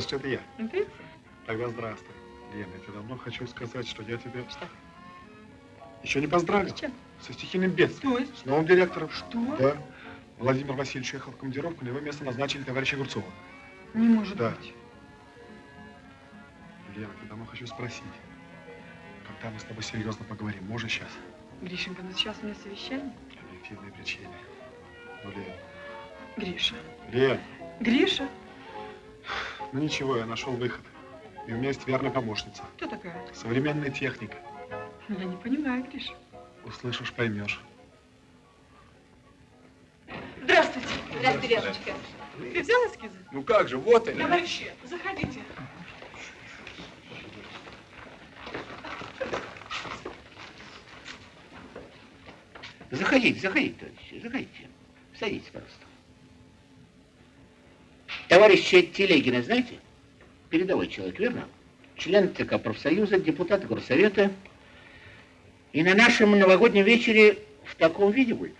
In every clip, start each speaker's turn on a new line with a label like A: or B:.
A: ты что это я?
B: Интуиция?
A: Тогда здравствуй. Лена, я тебе давно хочу сказать, что я тебе...
B: Что?
A: Еще не поздравил.
B: С чем?
A: Со стихийным бедствием.
B: То есть?
A: С новым директором.
B: Что?
A: Да. Владимир Васильевич уехал в командировку, на его место назначили товарища Огурцова.
B: Не может
A: Да.
B: быть.
A: Лена, я давно хочу спросить. Когда мы с тобой серьезно поговорим? Можно сейчас?
B: Гришенька, ну сейчас у меня совещание.
A: Объективные причины. Ну, Лен.
B: Гриша.
A: Лен,
B: Гриша?
A: Ну ничего, я нашел выход. И у меня есть верная помощница.
B: Кто такая?
A: Современная техника.
B: Я не понимаю, Гриша.
A: Услышишь, поймешь.
B: Здравствуйте.
C: Здравствуй, Лерочка.
B: Ты взял эскизы?
D: Ну как же, вот они.
B: Товарищи, заходите.
E: Заходите, заходите, товарищи, заходите. Садитесь, пожалуйста. Товарища Телегина, знаете? Передовой человек, верно? Член ЦК профсоюза, депутат горсовета. И на нашем новогоднем вечере в таком виде будет.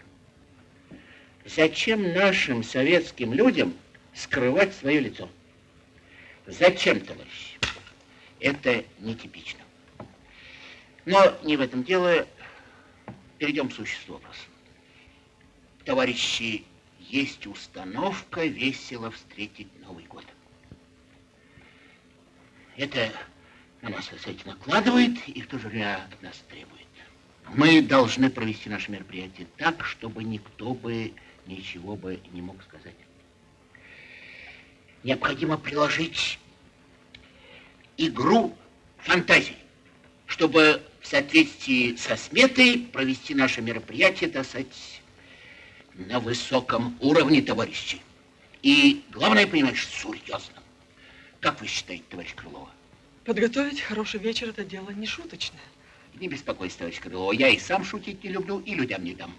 E: Зачем нашим советским людям скрывать свое лицо? Зачем, товарищи? Это нетипично. Но не в этом дело. Перейдем к существу вопроса. Товарищи, есть установка весело встретить Новый год. Это на нас, кстати, накладывает и в то же время от нас требует. Мы должны провести наше мероприятие так, чтобы никто бы ничего бы не мог сказать. Необходимо приложить игру фантазии, чтобы в соответствии со сметой провести наше мероприятие, так сказать, на высоком уровне, товарищи. И главное, понимаешь, серьезно. Как вы считаете, товарищ Крылова?
B: Подготовить хороший вечер – это дело не шуточное.
E: Не беспокойтесь, товарищ Крылова, я и сам шутить не люблю, и людям не дам.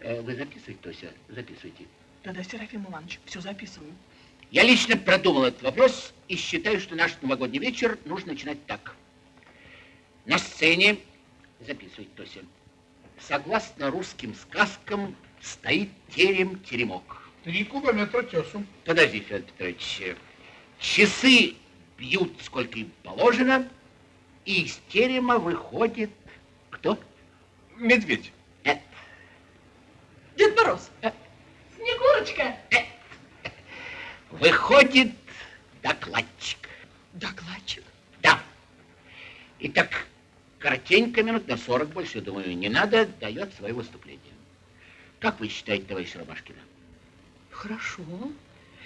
E: Э, Вы записываете, Тося? Записывайте.
B: Да-да, Серафим Иванович, все записываю.
E: Я лично продумал этот вопрос и считаю, что наш новогодний вечер нужно начинать так. На сцене, записывайте, Тося, согласно русским сказкам, стоит терем-теремок.
F: Три кубометра тесу.
E: Подожди, Федор Петрович. Часы бьют, сколько им положено, и из терема выходит кто?
D: Медведь.
E: Э,
B: Дед Мороз.
C: Снегурочка.
E: выходит докладчик.
B: Докладчик.
E: Да. Итак, коротенько, минут на 40, больше, думаю, не надо, дает свое выступление. Как вы считаете, товарищ Ромашкина?
G: Хорошо.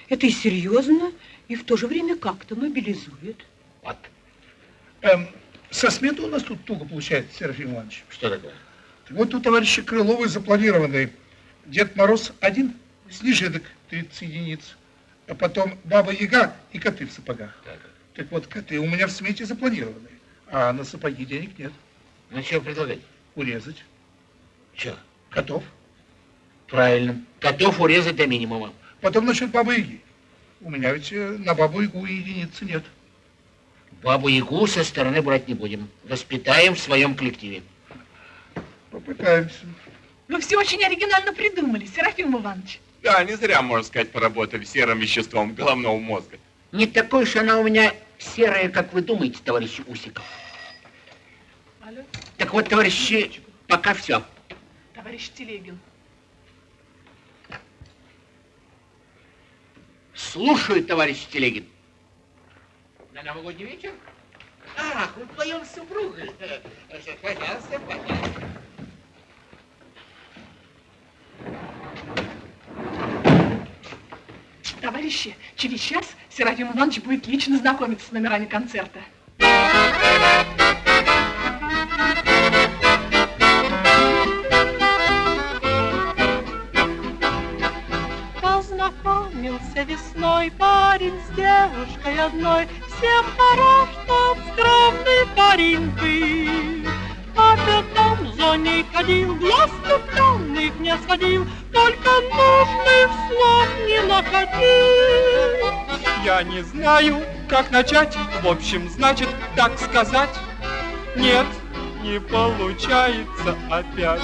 G: Это и серьезно, и в то же время как-то мобилизует.
E: Вот.
F: Эм, со сметы у нас тут туго получается, Серафим Иванович.
E: Что такое?
F: Вот у товарища Крыловой запланированы Дед Мороз один, снежинок 30 единиц, а потом Баба Яга и коты в сапогах.
E: Так.
F: Так вот, коты у меня в смете запланированы, а на сапоги денег нет.
E: Ну, что предлагать?
F: Урезать.
E: Что?
F: Котов.
E: Правильно. Котов урезать до минимума.
F: Потом насчет Бабы Яги. У меня ведь э, на Бабу Ягу единицы нет.
E: Бабу Ягу со стороны брать не будем. Воспитаем в своем коллективе.
F: Попытаемся.
B: Вы все очень оригинально придумали, Серафим Иванович.
D: Да, не зря, можно сказать, поработали серым веществом головного мозга.
E: Не такой уж она у меня серая, как вы думаете, товарищ Усиков.
B: Алло,
E: Так вот, товарищи, пока все.
B: товарищ Телегин.
E: Слушаю, товарищ Телегин. На новогодний вечер? Ах, вы вдвоем с супругой. Пожалуйста, пожалуйста.
B: Товарищи, через час Серафим Иванович будет лично знакомиться с номерами концерта.
H: Познакомился весной парень с девушкой одной, Всем хорош тот скромный парень был. А потом за ней ходил, глаз влюбленных не сводил, Только нужных слов не находил.
I: Я не знаю, как начать, в общем, значит, так сказать. Нет, не получается опять.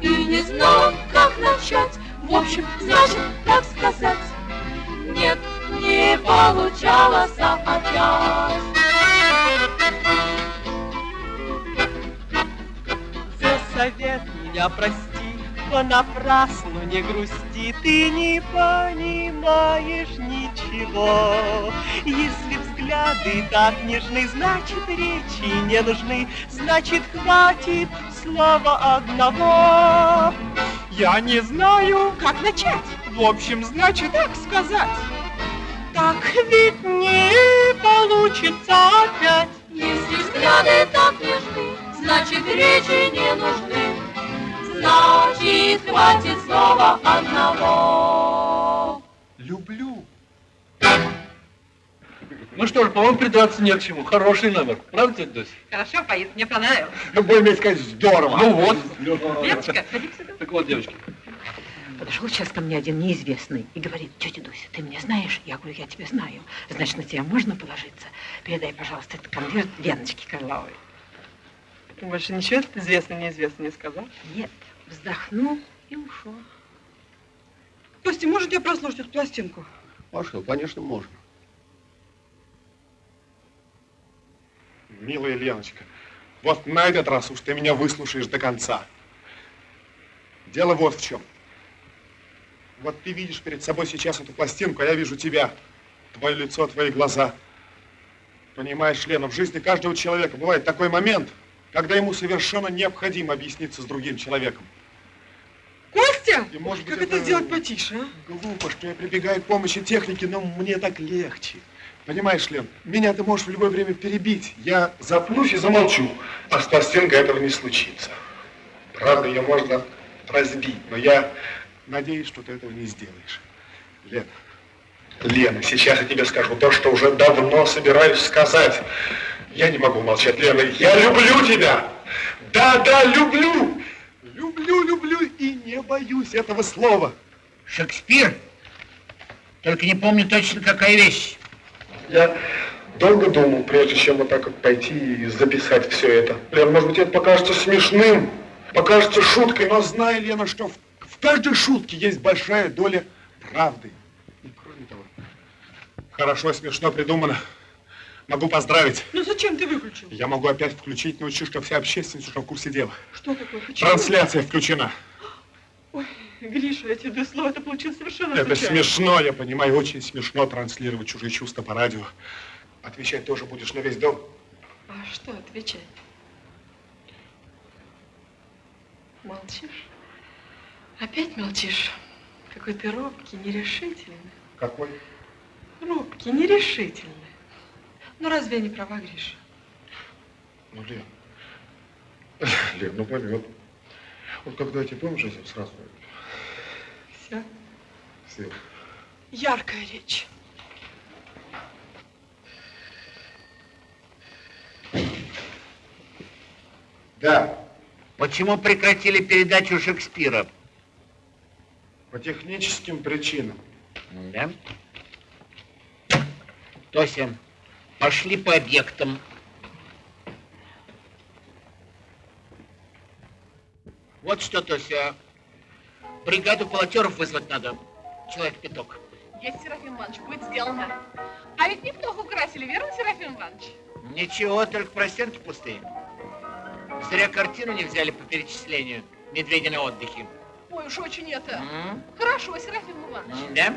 H: И не знал, как начать, в общем, значит, так сказать. Нет, не получалось опять.
I: За совет меня прости, понапрасну не грусти, ты не понимаешь ничего. Если взгляды так нежны, значит речи не нужны, значит хватит слова одного. Я не знаю, как начать, в общем, значит так сказать. Так ведь не получится опять.
H: Если взгляды так нежны, значит речи не нужны. Значит, хватит слова одного.
A: Люблю.
J: Ну что ж, по-моему, придраться не к чему. Хороший номер. Правда, тетя Дуся?
B: Хорошо поет, мне понравилось.
A: Будем сказать, здорово.
J: Ну вот.
B: Леночка, ходи сюда.
J: Так вот, девочки,
G: Подошел сейчас ко мне один неизвестный и говорит, тетя Дуся, ты меня знаешь? Я говорю, я тебя знаю. Значит, на тебя можно положиться? Передай, пожалуйста, этот конверт Леночке Карловой.
B: Больше ничего этот известный неизвестный не сказал?
G: Нет, вздохнул и ушел.
B: Костя, может я прослушать эту пластинку?
E: Маша, конечно, можно.
A: Милая Леночка, вот на этот раз уж ты меня выслушаешь до конца. Дело вот в чем. Вот ты видишь перед собой сейчас эту пластинку, а я вижу тебя, твое лицо, твои глаза. Понимаешь, Лена, в жизни каждого человека бывает такой момент, когда ему совершенно необходимо объясниться с другим человеком.
B: Костя!
A: И, может быть,
B: как это... сделать потише, а?
A: Глупо, что я прибегаю к помощи техники, но мне так легче. Понимаешь, Лен, меня ты можешь в любое время перебить. Я запнусь и замолчу, а с пластинкой этого не случится. Правда, ее можно разбить, но я надеюсь, что ты этого не сделаешь. Лена, Лена, сейчас я тебе скажу то, что уже давно собираюсь сказать. Я не могу молчать, Лена, я люблю тебя! Да, да, люблю! Люблю, люблю и не боюсь этого слова.
E: Шекспир? Только не помню точно, какая вещь.
A: Я долго думал, прежде чем вот так вот пойти и записать все это. Лен, может быть, это покажется смешным, покажется шуткой, но знай, Лена, что в, в каждой шутке есть большая доля правды. И кроме того, хорошо, смешно придумано. Могу поздравить.
B: Ну зачем ты выключил?
A: Я могу опять включить, научу, что вся общественность уже в курсе дела.
B: Что такое? Почему?
A: Трансляция включена.
B: Ой, Гриша, эти два слова, это получилось совершенно
A: Это
B: случайно.
A: смешно, я понимаю, очень смешно транслировать чужие чувства по радио. Отвечать тоже будешь на весь дом.
B: А что отвечать? Молчишь? Опять молчишь? Какой ты робкий, нерешительный.
A: Какой?
B: Робкий, нерешительный. Ну разве я не права, Гриша?
A: Ну, Лен, Лен, ну пойми, вот, вот когда я тебе помнишь, этим сразу
B: Все.
A: все.
B: Яркая речь.
A: Да,
E: Почему прекратили передачу Шекспира?
A: По техническим причинам.
E: Да? Тося, пошли по объектам. Вот что, Тося, бригаду полотеров вызвать надо. Человек пяток.
C: Есть, Серафим Иванович, будет сделано. А ведь не плохо украсили, верно, Серафим Иванович?
E: Ничего, только простенки пустые. Зря картину не взяли по перечислению. Медведи на отдыхе.
C: Ой, уж очень это.
E: М?
C: Хорошо, Серафим Иванович.
E: М, Да?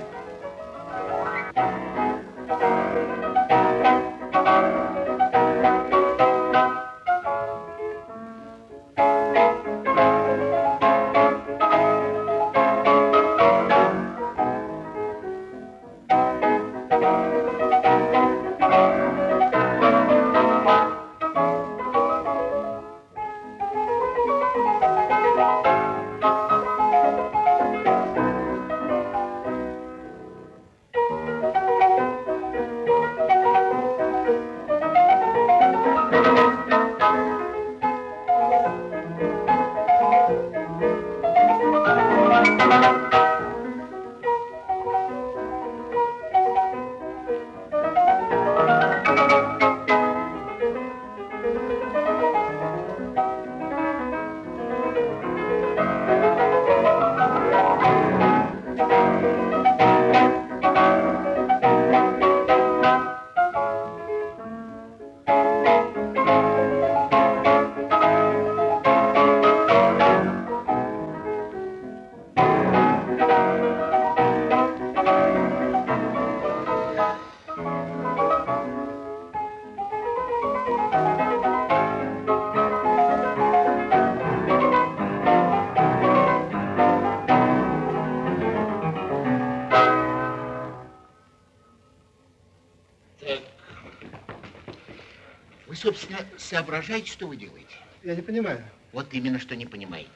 E: Соображаете, что вы делаете?
D: Я не понимаю.
E: Вот именно, что не понимаете.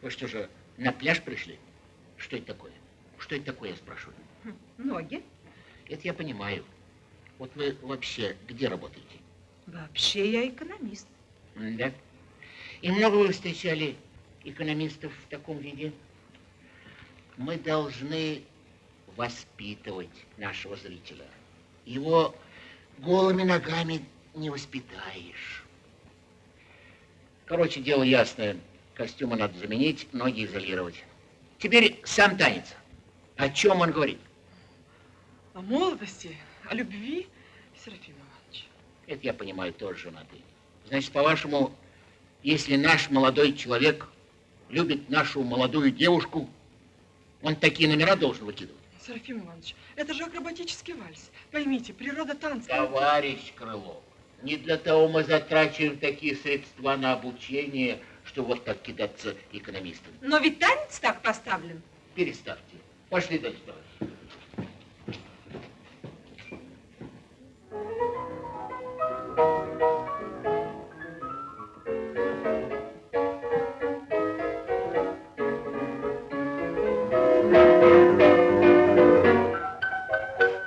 E: Вы что же, на пляж пришли? Что это такое? Что это такое, я спрашиваю?
G: Ноги.
E: Это я понимаю. Вот вы вообще где работаете?
G: Вообще я экономист.
E: Да. И много вы встречали экономистов в таком виде? Мы должны воспитывать нашего зрителя. Его голыми ногами не воспитаешь. Короче, дело ясное. Костюмы надо заменить, ноги изолировать. Теперь сам танец. О чем он говорит?
B: О молодости, о любви, Серафим Иванович.
E: Это я понимаю, тоже женатый. Значит, по-вашему, если наш молодой человек любит нашу молодую девушку, он такие номера должен выкидывать?
B: Серафим Иванович, это же акробатический вальс. Поймите, природа танца...
E: Товарищ Крылов, не для того мы затрачиваем такие средства на обучение, что вот так кидаться экономистам.
G: Но ведь танец так поставлен.
E: Переставьте. Пошли дальше, товарищ.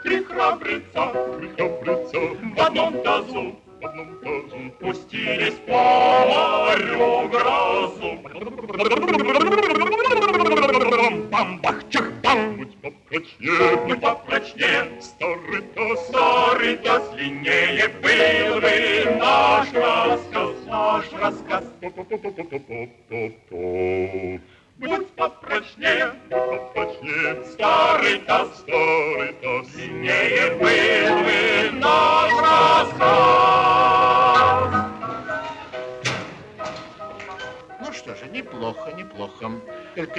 K: Три храбреца в одном тазу
L: одном тазу.
K: пустились по морю грозу.
L: Бам-бах-чах-бам! Будь попрочнее,
K: Будь попрочнее,
L: старый таз.
K: старый таз длиннее был бы наш рассказ, наш рассказ.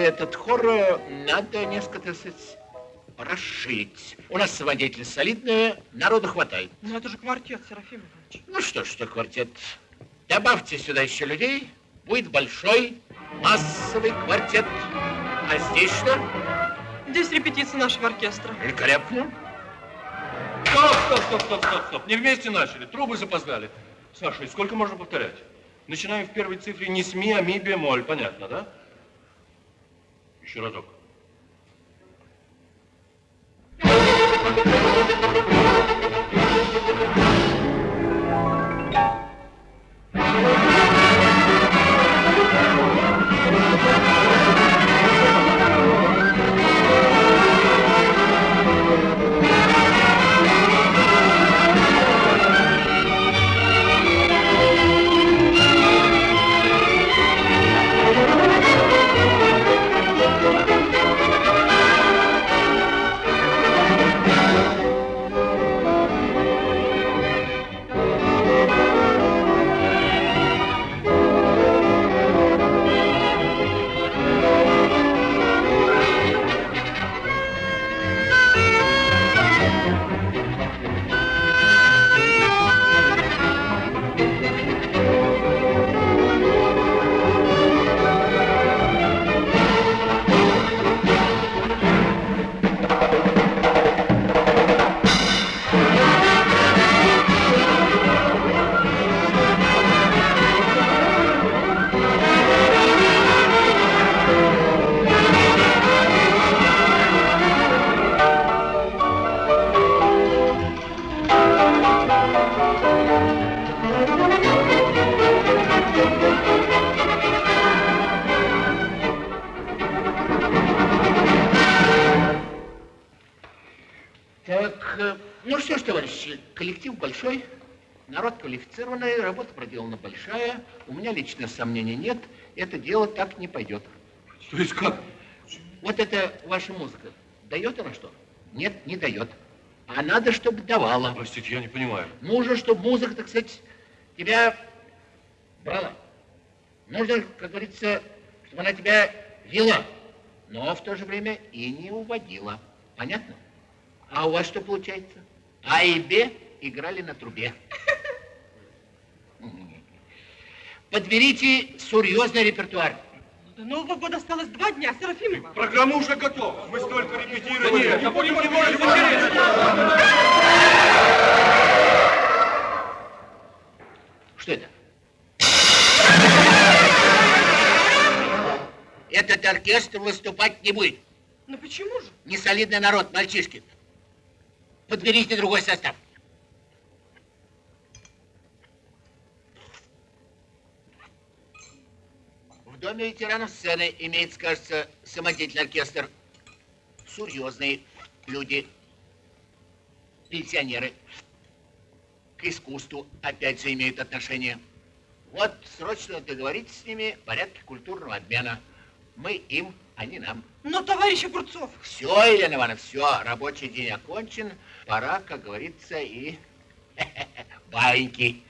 E: Этот хор э, надо несколько, так сказать, расширить. У нас сводитель солидный, народу хватает.
B: Ну это же квартет, Серафим Иванович.
E: Ну что ж, что квартет. Добавьте сюда еще людей, будет большой массовый квартет. А здесь что?
B: Здесь репетиция нашего оркестра.
E: Великолепно.
J: Стоп, стоп, стоп, стоп, стоп, стоп. Не вместе начали, трубы запоздали. Саша, и сколько можно повторять? Начинаем в первой цифре не с ми, а ми бемоль, понятно, да? Еще разок.
E: Так, большой, народ квалифицированный, работа проделана большая. У меня лично сомнений нет, это дело так не пойдет.
J: То есть как?
E: Вот это ваша музыка, дает она что? Нет, не дает. А надо, чтобы давала.
J: Простите, я не понимаю.
E: Нужно, чтобы музыка, так сказать, тебя брала. Нужно, как говорится, чтобы она тебя вела, но в то же время и не уводила. Понятно? А у вас что получается? А и Б играли на трубе. Подберите серьезный репертуар.
B: До Нового года осталось два дня, Серафимова.
J: Программа уже готова.
K: Мы столько репетировали.
J: Да нет, не будем Что это? Этот
E: оркестр выступать не будет.
B: Ну почему же?
E: Не солидный народ, мальчишки. Подберите другой состав. В доме ветеранов сцены имеется, кажется, самодеятельный оркестр. Серьезные люди, пенсионеры. К искусству, опять же, имеют отношение. Вот срочно договоритесь с ними в порядке культурного обмена. Мы им, они нам.
B: Но, товарищ Огурцов,
E: Все, Елена Ивановна, все, рабочий день окончен. Пора, как говорится, и баиньки.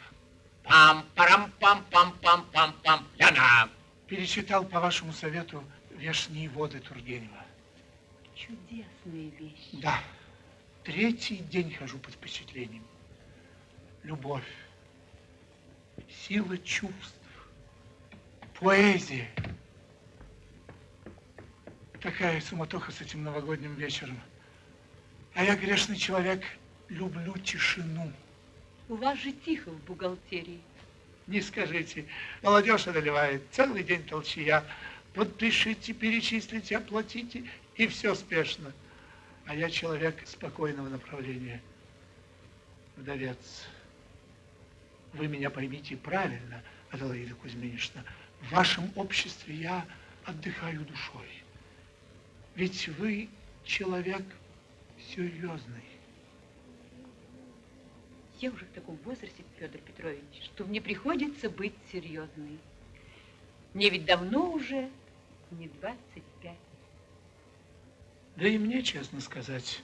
E: Пам-парам-пам-пам-пам-пам-пам. Ляна.
F: Перечитал по вашему совету «Вешние воды» Тургенева.
G: Чудесные вещи.
F: Да, третий день хожу под впечатлением. Любовь, сила чувств, поэзия. Такая суматоха с этим новогодним вечером. А я, грешный человек, люблю тишину.
G: У вас же тихо в бухгалтерии.
F: Не скажите, молодежь одолевает, целый день толчья. Подпишите, перечислите, оплатите, и все спешно. А я человек спокойного направления. Вдовец. Вы меня поймите правильно, Аделаида Кузьминична. В вашем обществе я отдыхаю душой. Ведь вы человек серьезный.
G: Я уже в таком возрасте, Федор Петрович, что мне приходится быть серьезной. Мне ведь давно уже не 25.
F: Да и мне, честно сказать,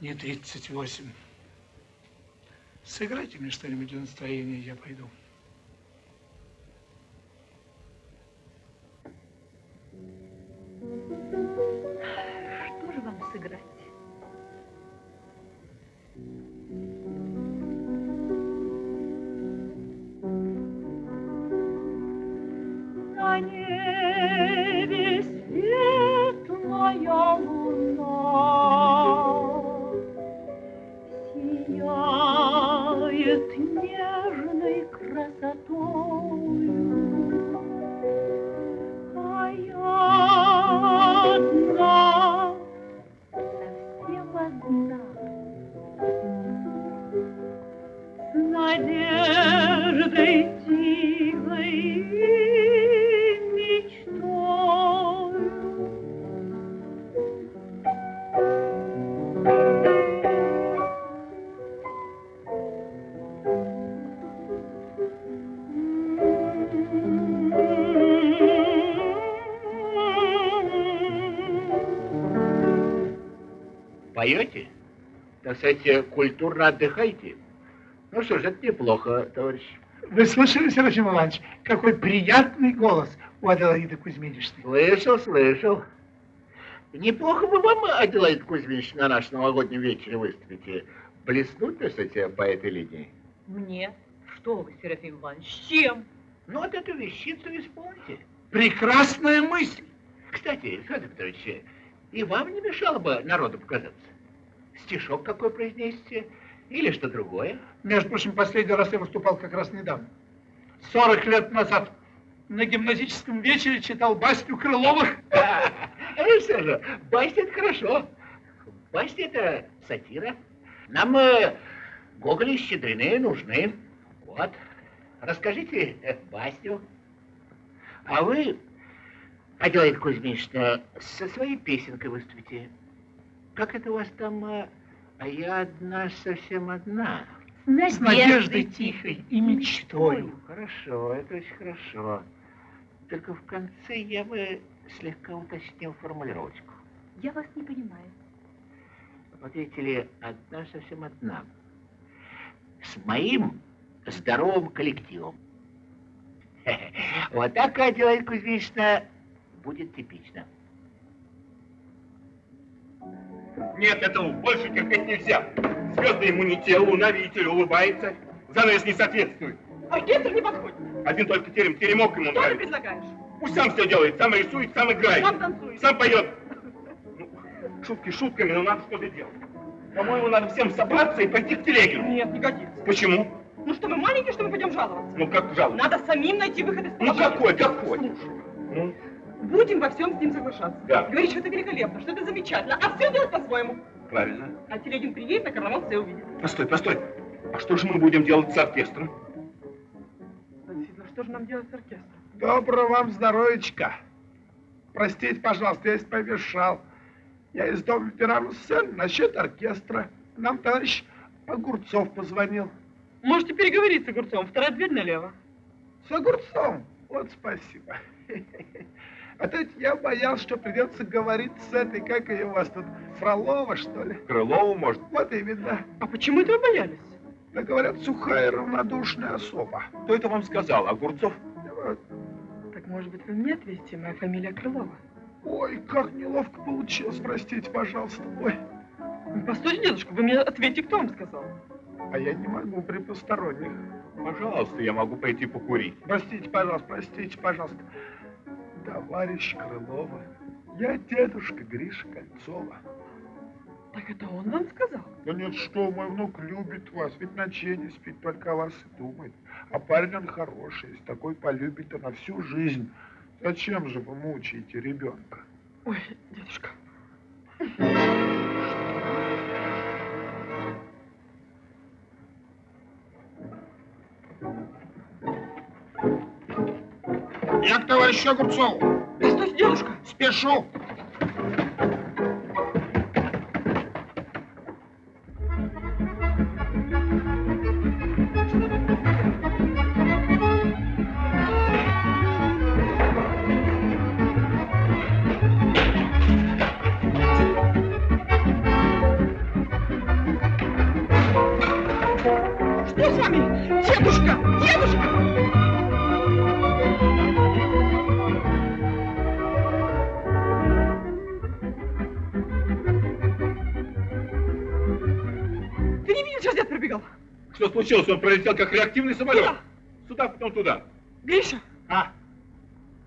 F: не 38. Сыграйте мне что-нибудь для настроения, я пойду.
E: Сказать, культурно отдыхаете? Ну что ж, это неплохо, товарищ.
F: Вы слышали, Серафим Иванович, какой приятный голос у Аделаиды Кузьминичны?
E: Слышал, слышал. Неплохо бы вам, Аделаид Кузьмич, на наш новогоднем вечере выступите. Блеснуть, так сказать, по этой линии.
G: Мне? Что вы, Серафим Иванович, с чем?
E: Ну, вот эту вещицу исполните.
F: Прекрасная мысль.
E: Кстати, Федор Петрович, и вам не мешало бы народу показаться. Стишок какой произнесите или что другое.
F: Между прочим, последний раз я выступал как раз недавно. 40 лет назад на гимназическом вечере читал басню Крыловых.
E: Ну что же, басня это хорошо. Басня это сатира. Нам э, Гоголь и Щедрины нужны. Вот. Расскажите э, басню. А вы, Аделаида Кузьминична, со своей песенкой выступите. Как это у вас там? э, А я одна, совсем одна.
F: С надеждой тихой и мечтою.
E: Хорошо, это очень хорошо. Только в конце я бы слегка уточнил формулировочку.
G: Я вас не понимаю.
E: Вот видите ли, одна совсем одна. С моим здоровым коллективом. Вот так, Аделаида Кузьминична, будет типично.
D: Нет, этого больше терпеть нельзя. Звезды ему не те, луна, видите ли, улыбается. Занавес не соответствует.
B: оркестр не подходит.
D: Один только терем, теремок ему
B: Что ты
D: нравится.
B: предлагаешь?
D: Пусть сам все делает, сам рисует, сам играет.
B: Сам танцует.
D: Сам поет. Ну, шутки шутками, но надо что-то делать. По-моему, надо всем собраться и пойти к Телегину.
B: Нет, не годится.
D: Почему?
B: Ну что, мы маленькие, что мы пойдем жаловаться?
D: Ну как жалость?
B: Надо самим найти выход из
D: Ну
B: положения.
D: какой, какой?
B: Слушай,
D: Ну,
B: Будем во всем с ним соглашаться.
M: Да.
B: Говорить, что это великолепно, что это замечательно, а все делать по-своему.
M: Правильно.
B: А Телегин приедет на карнавал, все увидит.
M: Постой, постой. А что же мы будем делать с оркестром?
B: Действительно, что же нам делать с оркестром?
A: Доброго вам здоровечка. Простите, пожалуйста, я если помешал. Я из дома ветеранов сцены насчет оркестра. Нам товарищ Огурцов позвонил.
B: Можете переговорить с Огурцом, вторая дверь налево.
A: С Огурцом? Вот спасибо. А то ведь я боялся, что придется говорить с этой, как ее у вас тут, Фролова, что ли?
M: Крылову, может?
A: Вот именно.
B: А почему это вы боялись?
A: Да говорят, сухая равнодушная особа.
M: Кто это вам сказал? Огурцов?
A: Вот.
B: Так, может быть, вы мне ответите, моя фамилия Крылова?
A: Ой, как неловко получилось, простите, пожалуйста. Ой,
B: Ну, Постойте, дедушка, вы мне ответьте, кто вам сказал?
A: а я не могу при посторонних.
M: Пожалуйста, я могу пойти покурить.
A: Простите, пожалуйста, простите, пожалуйста. Товарищ Крылова, я дедушка Гриша Кольцова.
B: Так это он вам сказал?
A: Да нет, что, мой внук любит вас, ведь ночей не спит, только о вас и думает. А парень он хороший, если такой полюбит, то на всю жизнь. Зачем же вы мучаете ребенка?
B: Ой, дедушка.
A: Товарищу Огурцову.
B: Постойте, дедушка.
A: Спешу.
M: Случилось? Он пролетел как реактивный самолет.
B: Куда?
M: Сюда, потом туда.
B: Гриша,
A: А,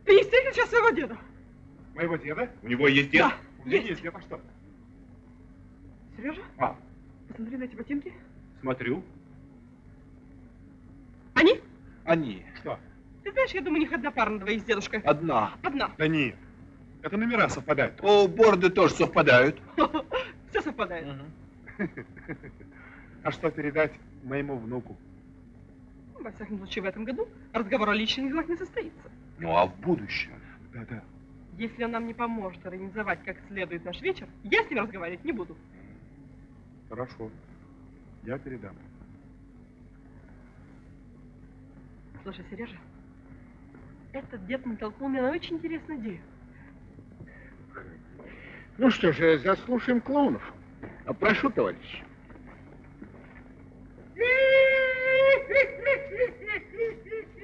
B: ты не встретил сейчас своего деда?
A: моего деда?
M: У него есть дед?
B: Да,
A: У
B: есть.
A: есть дед, а что?
B: Сережа,
M: А,
B: посмотри на эти ботинки.
M: смотрю.
B: Они?
M: Они.
A: Что?
B: Ты знаешь, я думаю, у них одна пара на двоих с дедушкой.
M: Одна.
B: Одна.
A: Да нет, это номера совпадают.
M: О, борды тоже совпадают.
B: Все совпадает.
A: А что передать моему внуку?
B: Во всяком случае, в этом году разговор о личных делах не состоится.
M: Ну, а в будущем?
A: Да-да.
B: Если он нам не поможет организовать как следует наш вечер, я с ним разговаривать не буду.
A: Хорошо. Я передам.
B: Слушай, Сережа, этот дед натолкнул меня на очень интересную идею.
E: Ну что же, заслушаем клоунов. А прошу, товарищ.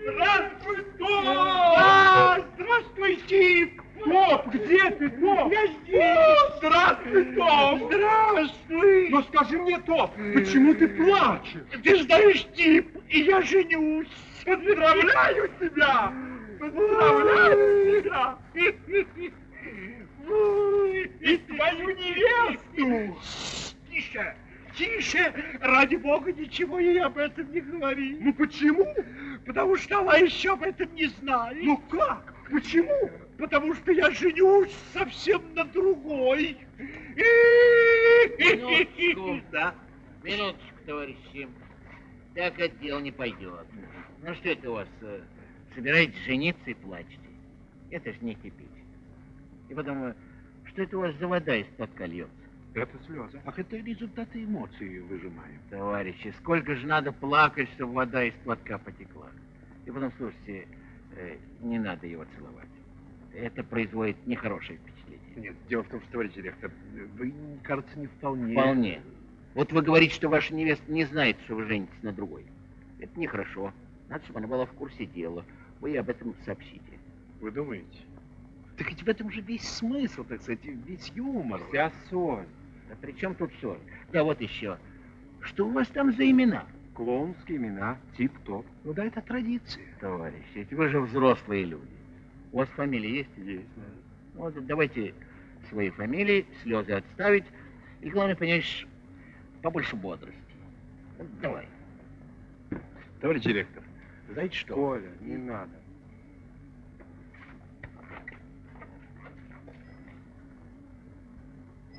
M: Здравствуй, Топ! А, здравствуй, Тип! Топ, где ты, Топ? Я здесь! Здравствуй, Топ! Здравствуй! Скажи мне, Топ, почему ты плачешь? Ты знаешь, Тип, и я женюсь! Поздравляю тебя! Поздравляю тебя! И твою невесту! Тише! Тише! Ради бога, ничего ей об этом не говори. Ну почему? Потому что она еще об этом не знает. Ну как? Почему? Потому что я женюсь совсем на другой.
E: Минуточку.
M: Да.
E: Минуточку, товарищи. Так это дело не пойдет. Ну что это у вас? э, Собираетесь жениться и плачете? Это ж не кипить. И потом, э, что это у вас за вода из платка льется?
A: Это слезы. Ах, это результаты эмоций выжимаем.
E: Товарищи, сколько же надо плакать, чтобы вода из платка потекла. И потом, слушайте, э, не надо его целовать. Это производит нехорошее впечатление.
A: Нет, дело в том, что, товарищ директор, вы, кажется, не вполне...
E: Вполне. Вот вы говорите, что ваша невеста не знает, что вы женитесь на другой. Это нехорошо. Надо, чтобы она была в курсе дела. Вы ей об этом сообщите.
A: Вы думаете? Так ведь в этом же весь смысл, так сказать, весь юмор.
E: Вся соль. Да при чем тут соль? Да вот еще. Что у вас там за имена?
A: Клоунские имена, тип-топ. Ну да, это традиция.
E: Товарищи, ведь вы же взрослые люди. У вас фамилия есть?
A: Есть.
E: Вот давайте свои фамилии, слезы отставить. И главное, понимаешь, побольше бодрости. Вот Давай.
A: Товарищ директор, знаете что?
D: Коля, не надо.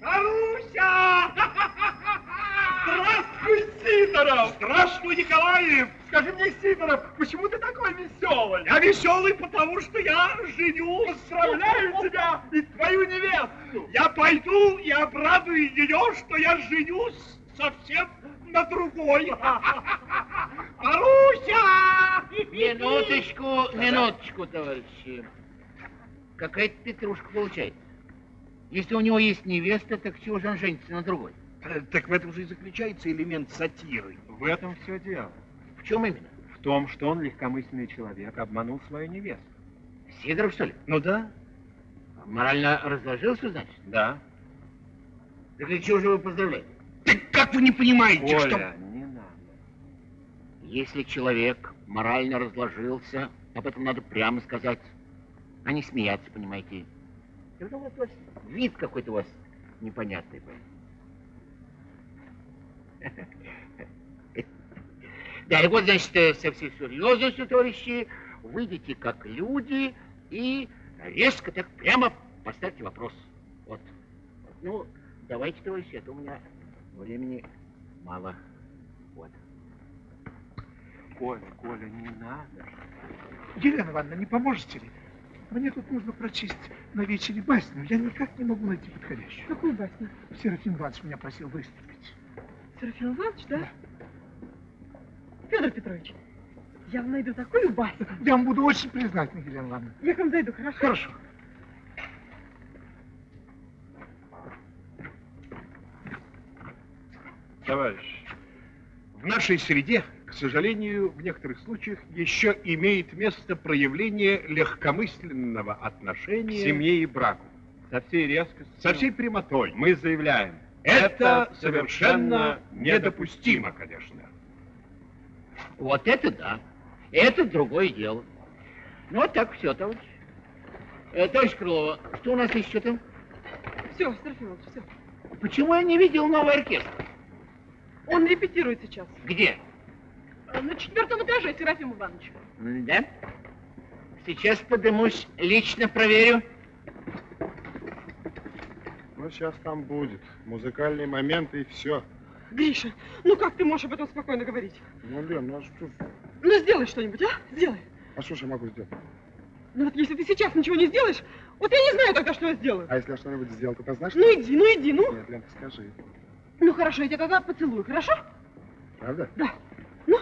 D: Маруся! Здравствуй, Сидоров! Здравствуй, Николаев! Скажи мне, Сидоров, почему ты такой веселый? Я веселый, потому что я женю. Поздравляю тебя и твою невесту. Я пойду и обрадую ее, что я женюсь совсем на другой. Маруся!
E: Минуточку, минуточку, товарищи. Какая-то петрушка получается. Если у него есть невеста, так чего же он женится на другой?
D: Э, Так в этом же и заключается элемент сатиры.
N: В этом все дело.
E: В чем именно?
N: В том, что он легкомысленный человек, обманул свою невесту.
E: Сидоров, что ли?
D: Ну да.
E: Морально разложился, значит?
N: Да.
E: Так для чего же вы поздравляете?
D: Так как вы не понимаете,
N: Коля,
D: что...
N: не надо.
E: Если человек морально разложился, об этом надо прямо сказать, а не смеяться, понимаете. И потом вот у вас вид какой-то у вас непонятный. Да, и вот, значит, э, со всей серьезностью, товарищи, выйдите как люди и резко так прямо поставьте вопрос. Вот. Ну, давайте, товарищи, а у меня времени мало. Вот.
N: Коля, Коля, не надо.
F: Елена Ивановна, не поможете ли? Мне тут нужно прочесть на вечере басню. Я никак не могу найти подходящую.
B: Какую басню?
F: Серафим Иванович меня просил выступить.
B: Серафим Иванович, да? Федор Петрович, я вам найду такую басню.
F: Я вам буду очень признательна, Елена Ивановна.
B: Я к вам зайду, хорошо?
F: Хорошо.
D: Товарищ, в нашей среде, к сожалению, в некоторых случаях еще имеет место проявление легкомысленного
N: К
D: отношения
N: семье и браку. Со всей резкостью.
D: со всей прямотой.
N: Мы заявляем.
D: Это совершенно недопустимо, конечно.
E: Вот это да. Это другое дело. Ну, вот так все, товарищ. Э, товарищ Крылова, что у нас еще там?
B: Все, Серафим Иванович, все.
E: Почему я не видел новый оркестр?
B: Он репетирует сейчас.
E: Где?
B: Э, На четвертом этаже, Серафим Иванович.
E: Да? Сейчас подымусь, лично проверю.
A: Ну, сейчас там будет. Музыкальные моменты и все.
B: Гриша, ну как ты можешь об этом спокойно говорить?
A: Ну, Лен, ну а что,
B: Ну сделай что-нибудь, а? Сделай.
A: а что ж я могу сделать?
B: Ну вот если ты сейчас ничего не сделаешь, вот я не знаю тогда, что я сделаю.
A: А если я что-нибудь сделал, ты знаешь?
B: Ну иди, ну иди, ну.
A: Нет, Лен, ты скажи.
B: Ну хорошо, я тебя тогда поцелую, хорошо?
A: Правда?
B: Да. Ну.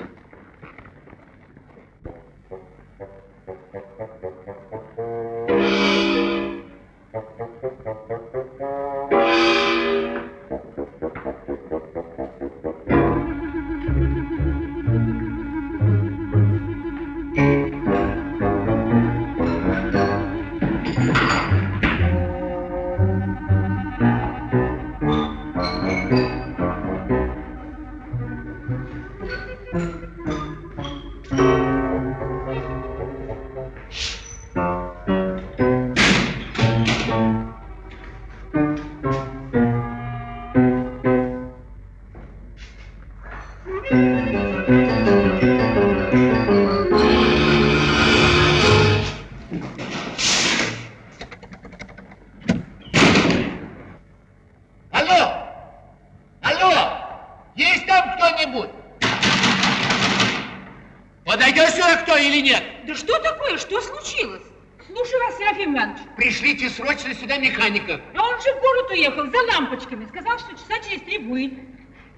E: Механика.
O: А он же в город уехал за лампочками. Сказал, что часа через три будет.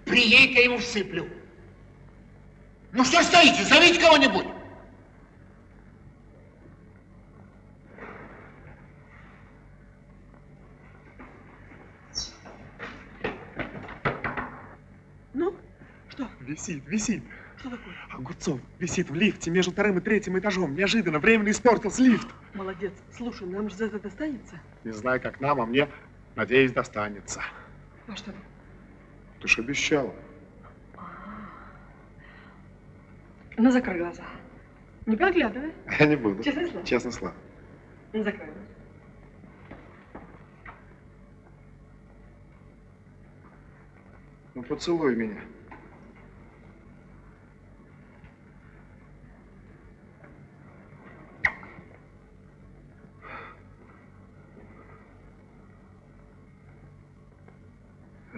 E: Приедь, я ему всыплю. Ну что стоите? Зовите кого-нибудь.
B: Ну, что?
A: Висит, висит.
B: Что такое?
A: Огурцов висит в лифте между вторым и третьим этажом. Неожиданно, временно испортился лифт.
B: Молодец. Слушай, нам же за это достанется.
A: Не знаю, как нам, а мне, надеюсь, достанется.
B: А что?
A: Ты ж обещала.
B: Ну, закрой глаза. Не подглядывай.
A: Я не буду.
B: Честное слово?
A: Честное слово.
B: Ну, закрой.
A: Ну, поцелуй меня.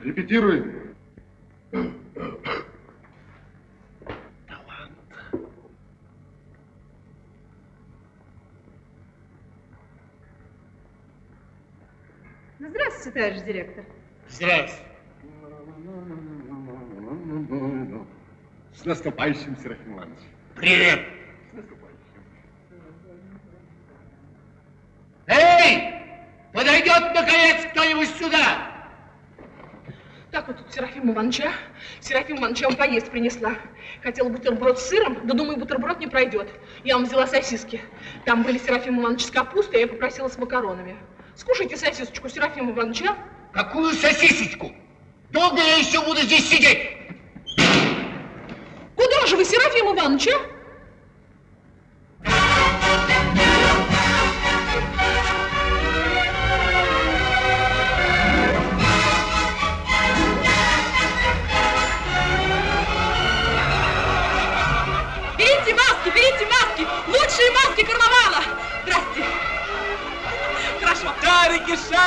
A: Репетируем.
O: Ну, здравствуйте, товарищ директор.
P: Здравствуй.
A: С наступающим, Серафим Иванович.
E: Привет. Эй! Подойдет, наконец, кто-нибудь сюда!
C: Так вот Ивановича. Серафима Ивановича вам поесть принесла. Хотела бутерброд с сыром, да думаю, бутерброд не пройдет. Я вам взяла сосиски. Там были Серафим Иванович с капустой, я попросила с макаронами. Скушайте сосисочку Серафима Ивановича.
E: Какую сосисочку? Долго я еще буду здесь сидеть?
C: Куда же вы, Серафим Иванович, а?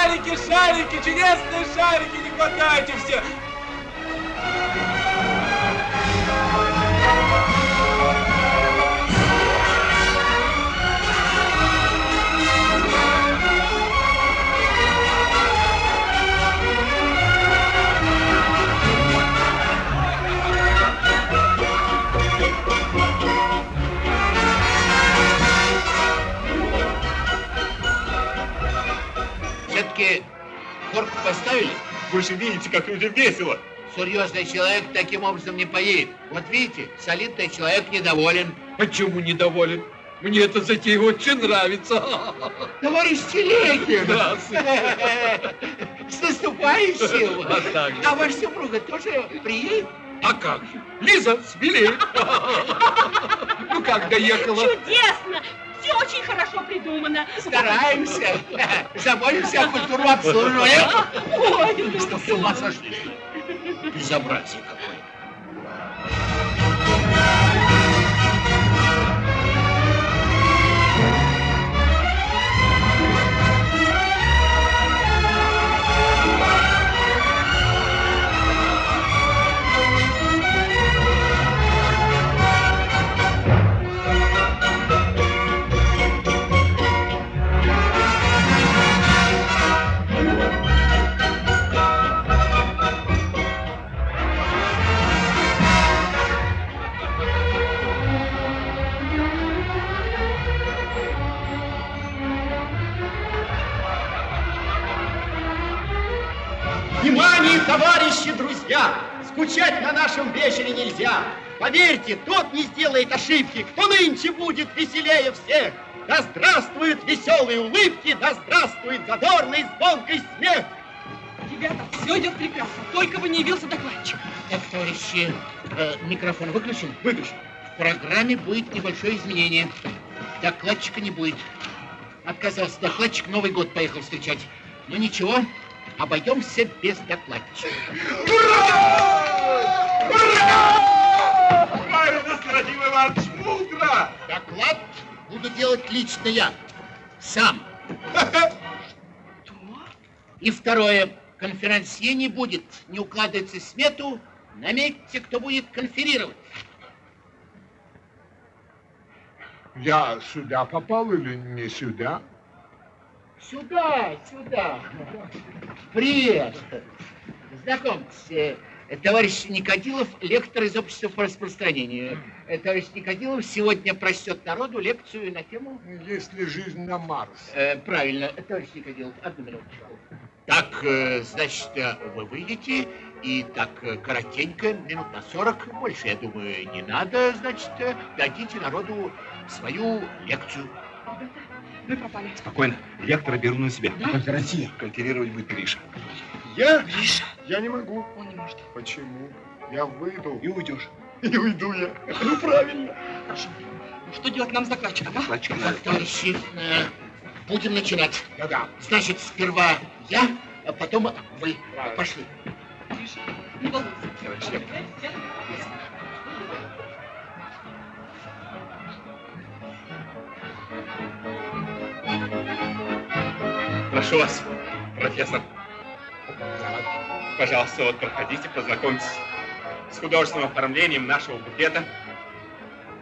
D: Шарики, шарики, чудесные шарики, не хватайте все.
E: Все-таки корку поставили?
P: Вы же видите, как людям весело.
E: Серьезный человек таким образом не поедет. Вот видите, солидный человек недоволен.
D: Почему недоволен? Мне эта затея очень нравится.
E: Товарищ Телегин!
D: Здравствуйте.
E: С наступающим!
D: А.
E: А ваша супруга тоже приедет?
D: А как же? Лиза, смелей. Ну как доехала?
C: Чудесно! Все очень хорошо придумано.
E: Стараемся. Заботимся о культуру обслуживания.
C: Ой,
E: Что с ума сошли? Безобразие какое.
Q: Поверьте, тот не сделает ошибки, кто нынче будет веселее всех. Да здравствуют веселые улыбки, да здравствует задорный звонкий смех.
C: Ребята, все идет прекрасно, только бы не явился докладчик.
E: Так, товарищи, э, микрофон выключен? Выключен. В программе будет небольшое изменение. Докладчика не будет. Отказался докладчик, Новый год поехал встречать. Но ничего, обойдемся без докладчика.
P: Правильно, Серафим Иванович, мудро!
E: Доклад буду делать лично я. Сам. И второе. Конферансье не будет. Не укладывается смету. Наметьте, кто будет конферировать.
M: Я сюда попал или не сюда?
E: Сюда, сюда. Привет. Знакомьтесь, э, товарищ Никодилов, лектор из общества по распространению. Э, Товарищ Никодилов сегодня прочтет народу лекцию на тему...
M: Есть ли жизнь на Марсе?
E: Э, правильно, товарищ Никодилов, одну минуточку. Так, э, значит, э, вы выйдете, и так коротенько, минут на 40, больше, я думаю, не надо, значит, дадите народу свою лекцию.
C: Мы пропали.
P: Спокойно. Лектора беру на себя.
A: Конферансье.
P: Конферировать будет Гриша.
A: Я? Я не могу.
C: Он не может.
A: Почему? Я выйду.
P: И уйдешь.
A: И уйду я. Ну, правильно.
C: Хорошо. Ну, что делать нам с докладчиком, а?
P: Докладчика
E: Так, товарищи, э, будем начинать.
M: Да-да.
E: Значит, сперва я, а потом вы. Пошли.
C: Гриша, не волнуйся.
P: Прошу вас, профессор. пожалуйста, вот проходите, познакомьтесь с художественным оформлением нашего букета.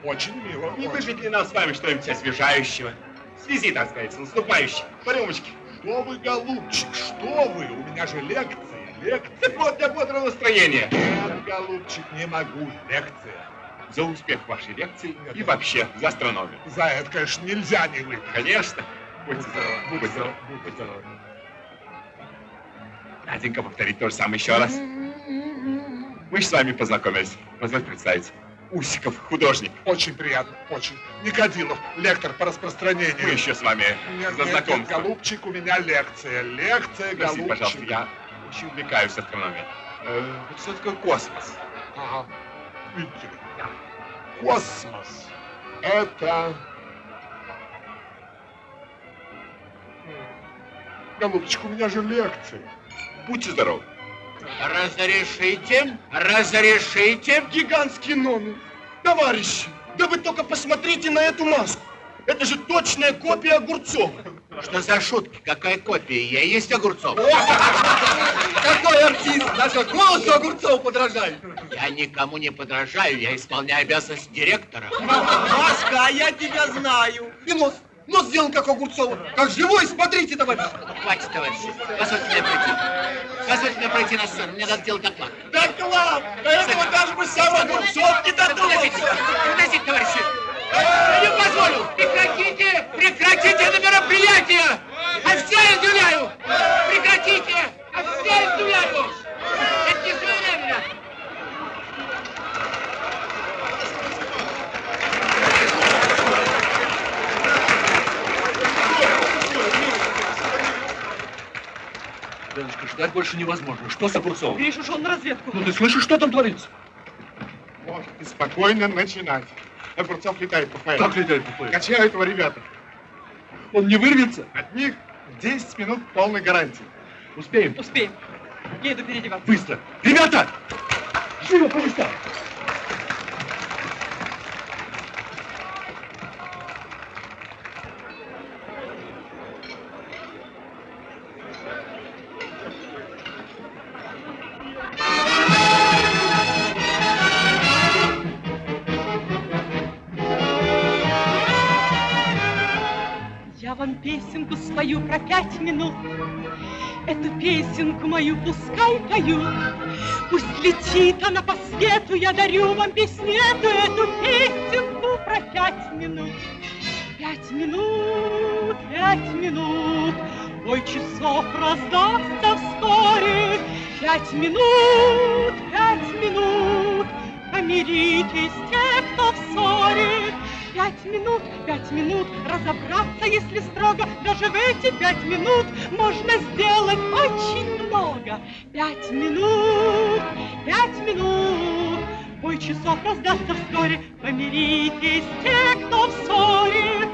A: Очень мило.
P: Не выпить ли нам с вами что-нибудь освежающего? В связи, так сказать, с наступающим. По рюмочке.
A: Что вы, голубчик, что вы? У меня же лекция, лекция.
P: Так вот, для бодрого настроения.
A: Нет, голубчик, не могу. Лекция.
P: За успех вашей лекции и вообще за астрономию.
A: За это, конечно, нельзя не выпить.
P: Конечно. Будьте здоровы. Будьте здоровы. Будьте здоровы. Наденька, повторить то же самое еще раз. Мы с вами познакомились. Позвольте представиться. Усиков, художник.
A: Очень приятно, очень. Никодилов, лектор по распространению.
P: Мы еще с вами
A: Нет,
P: за
A: нет, нет,
P: знакомство.
A: голубчик, у меня лекция. Лекция,
P: Простите,
A: голубчик.
P: пожалуйста, я очень увлекаюсь астрономией. Э, что такое космос?
A: Ага. Ли, Космос. Это... Голубчик, у меня же лекция.
P: Будьте здоровы.
E: Разрешите? Разрешите?
R: Гигантский номер. Товарищи, да вы только посмотрите на эту маску. Это же точная копия Огурцова.
E: Что за шутки? Какая копия? Я есть Огурцов.
R: Какой артист! Даже голосу Огурцова подражает.
E: Я никому не подражаю, я исполняю обязанности директора.
R: Маска, а я тебя знаю. И нос. Нос сделан как у Огурцова. Как живой, смотрите, товарищ.
E: Хватит, товарищи. Позвольте мне пройти. Позвольте мне пройти на сцену. Мне надо делать доклад.
R: Доклад! До этого даже бы сам Огурцов не додумался.
E: подождите, товарищи. Я не позволю. Прекратите, прекратите это мероприятие. А все издуляю. Прекратите. А все издуляю. Это не своевременно.
J: Леночка, ждать больше невозможно. Что с Огурцовым?
C: Гриш ушел на разведку.
J: Ну ты слышишь, что там творится?
A: Можете спокойно начинать. Огурцов летает по файлу.
J: Как летает по файлу?
A: Качают его ребята.
J: Он не вырвется?
A: От них 10 минут полной гарантии.
J: Успеем?
C: Успеем. Я иду переодеваться.
J: Быстро. Ребята! Живо по местам!
H: Песенку спою про пять минут. Эту песенку мою пускай поют. Пусть летит она по свету, я дарю вам песню эту, эту песенку про пять минут. Пять минут, пять минут, бой часов раздастся вскоре. Пять минут, пять минут, помиритесь Пять минут, пять минут, разобраться, если строго, даже в эти пять минут можно сделать очень много. Пять минут, пять минут, бой часов раздастся вскоре, помиритесь те, кто в ссоре.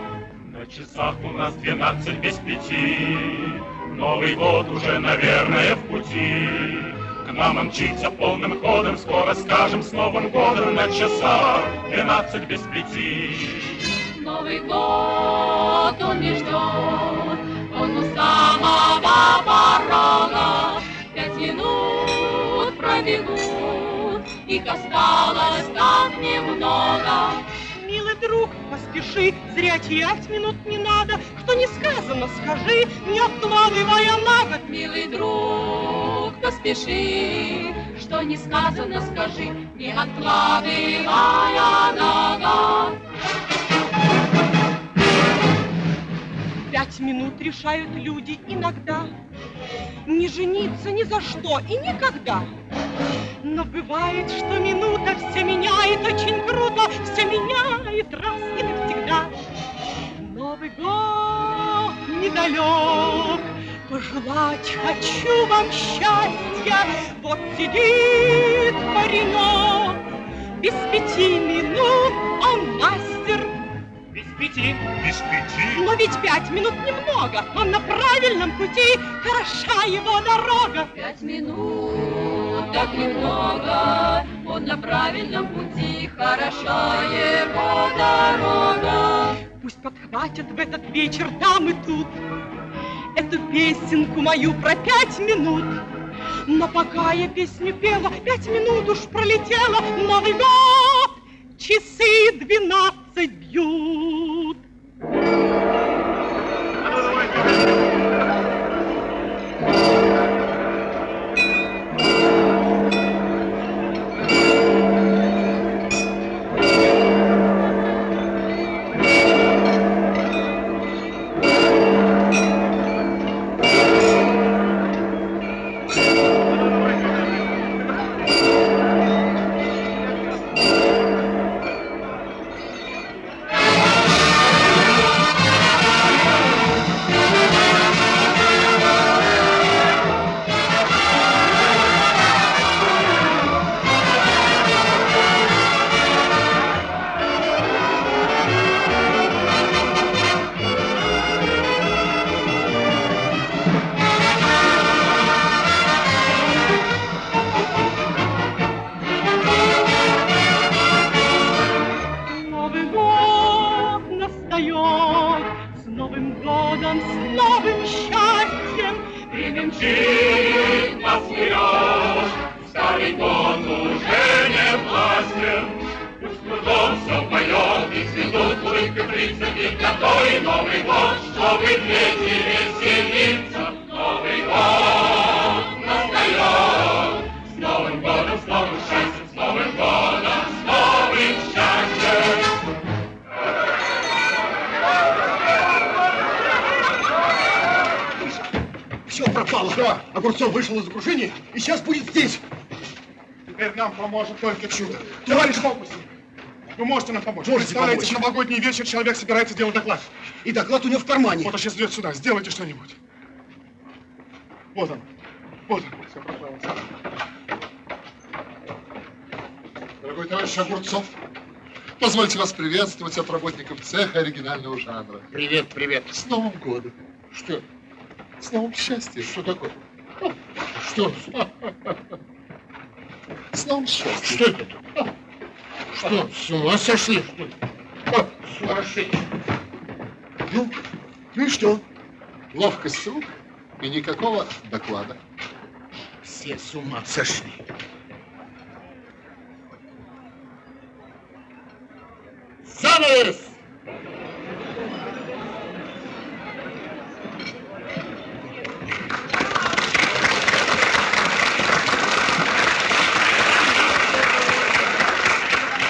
K: На часах у нас двенадцать без пяти, Новый год уже, наверное, в пути. Он мчится полным ходом, Скоро скажем с Новым годом На часах двенадцать без пяти.
H: Новый год он не ждет, он у самого порога. Пять минут пробегут, их осталось так немного. Друг, поспеши, зря терять минут не надо, что не сказано, скажи, не откладывая на год. Милый друг, поспеши, что не сказано, скажи, не откладывая на год. Пять минут решают люди иногда. Не жениться ни за что и никогда. Но бывает, что минута все меняет Очень круто все меняет раз и навсегда. Новый год недалек Пожелать хочу вам счастья. Вот сидит паренек Без пяти минут он
K: Без пяти. Без пяти.
H: но ведь пять минут немного, он на правильном пути, хороша его дорога. Пять минут, так немного, он на правильном пути, хороша его дорога. Пусть подхватят в этот вечер там и тут эту песенку мою про пять минут.
K: Но пока я песню пела, пять минут уж пролетело, Новый год, часы двенадцать бьют. Новый
A: только чудо. Товарищ фокусник, вы можете нам помочь.
Q: Можете
A: Представляете,
Q: помочь.
A: в новогодний вечер человек собирается делать доклад.
Q: И доклад у него в кармане.
A: Вот он сейчас идет сюда. Сделайте что-нибудь. Вот он. Вот он. Все пропало.
S: Дорогой товарищ Огурцов, позвольте вас приветствовать от работников цеха оригинального жанра.
E: Привет, привет.
S: С Новым годом. Что? С новым счастьем. Что такое? Что? Счастьем.
E: Что это? Что, с ума сошли? Сумасшедшие.
S: Ну, ну и что? Ловкость рук и никакого доклада.
E: Все с ума сошли. Занавес!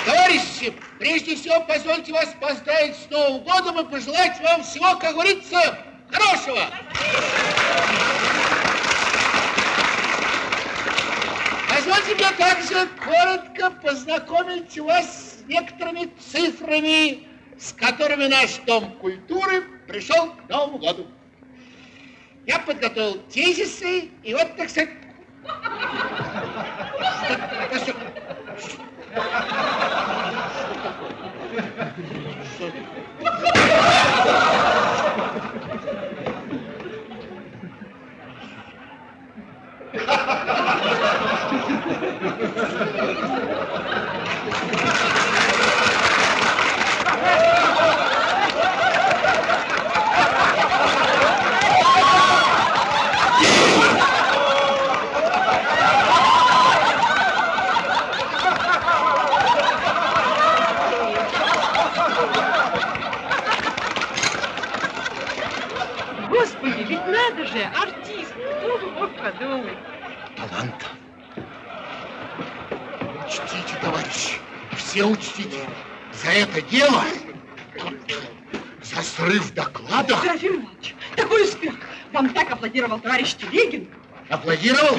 E: Товарищи, прежде всего позвольте вас поздравить с И пожелать вам всего, как говорится, хорошего. Позвольте мне также коротко познакомить вас с некоторыми цифрами, с которыми наш Дом культуры пришел к Новому году. Я подготовил тезисы, и вот, так сказать... Что- что-
H: Господи, ведь надо же, артист, кто бы мог подумать.
E: таланта. Учтите, товарищи, все учтите, за это дело, за срыв доклада,
H: Серафим Иванович, такой успех. Вам так аплодировал товарищ Телегин.
E: аплодировал.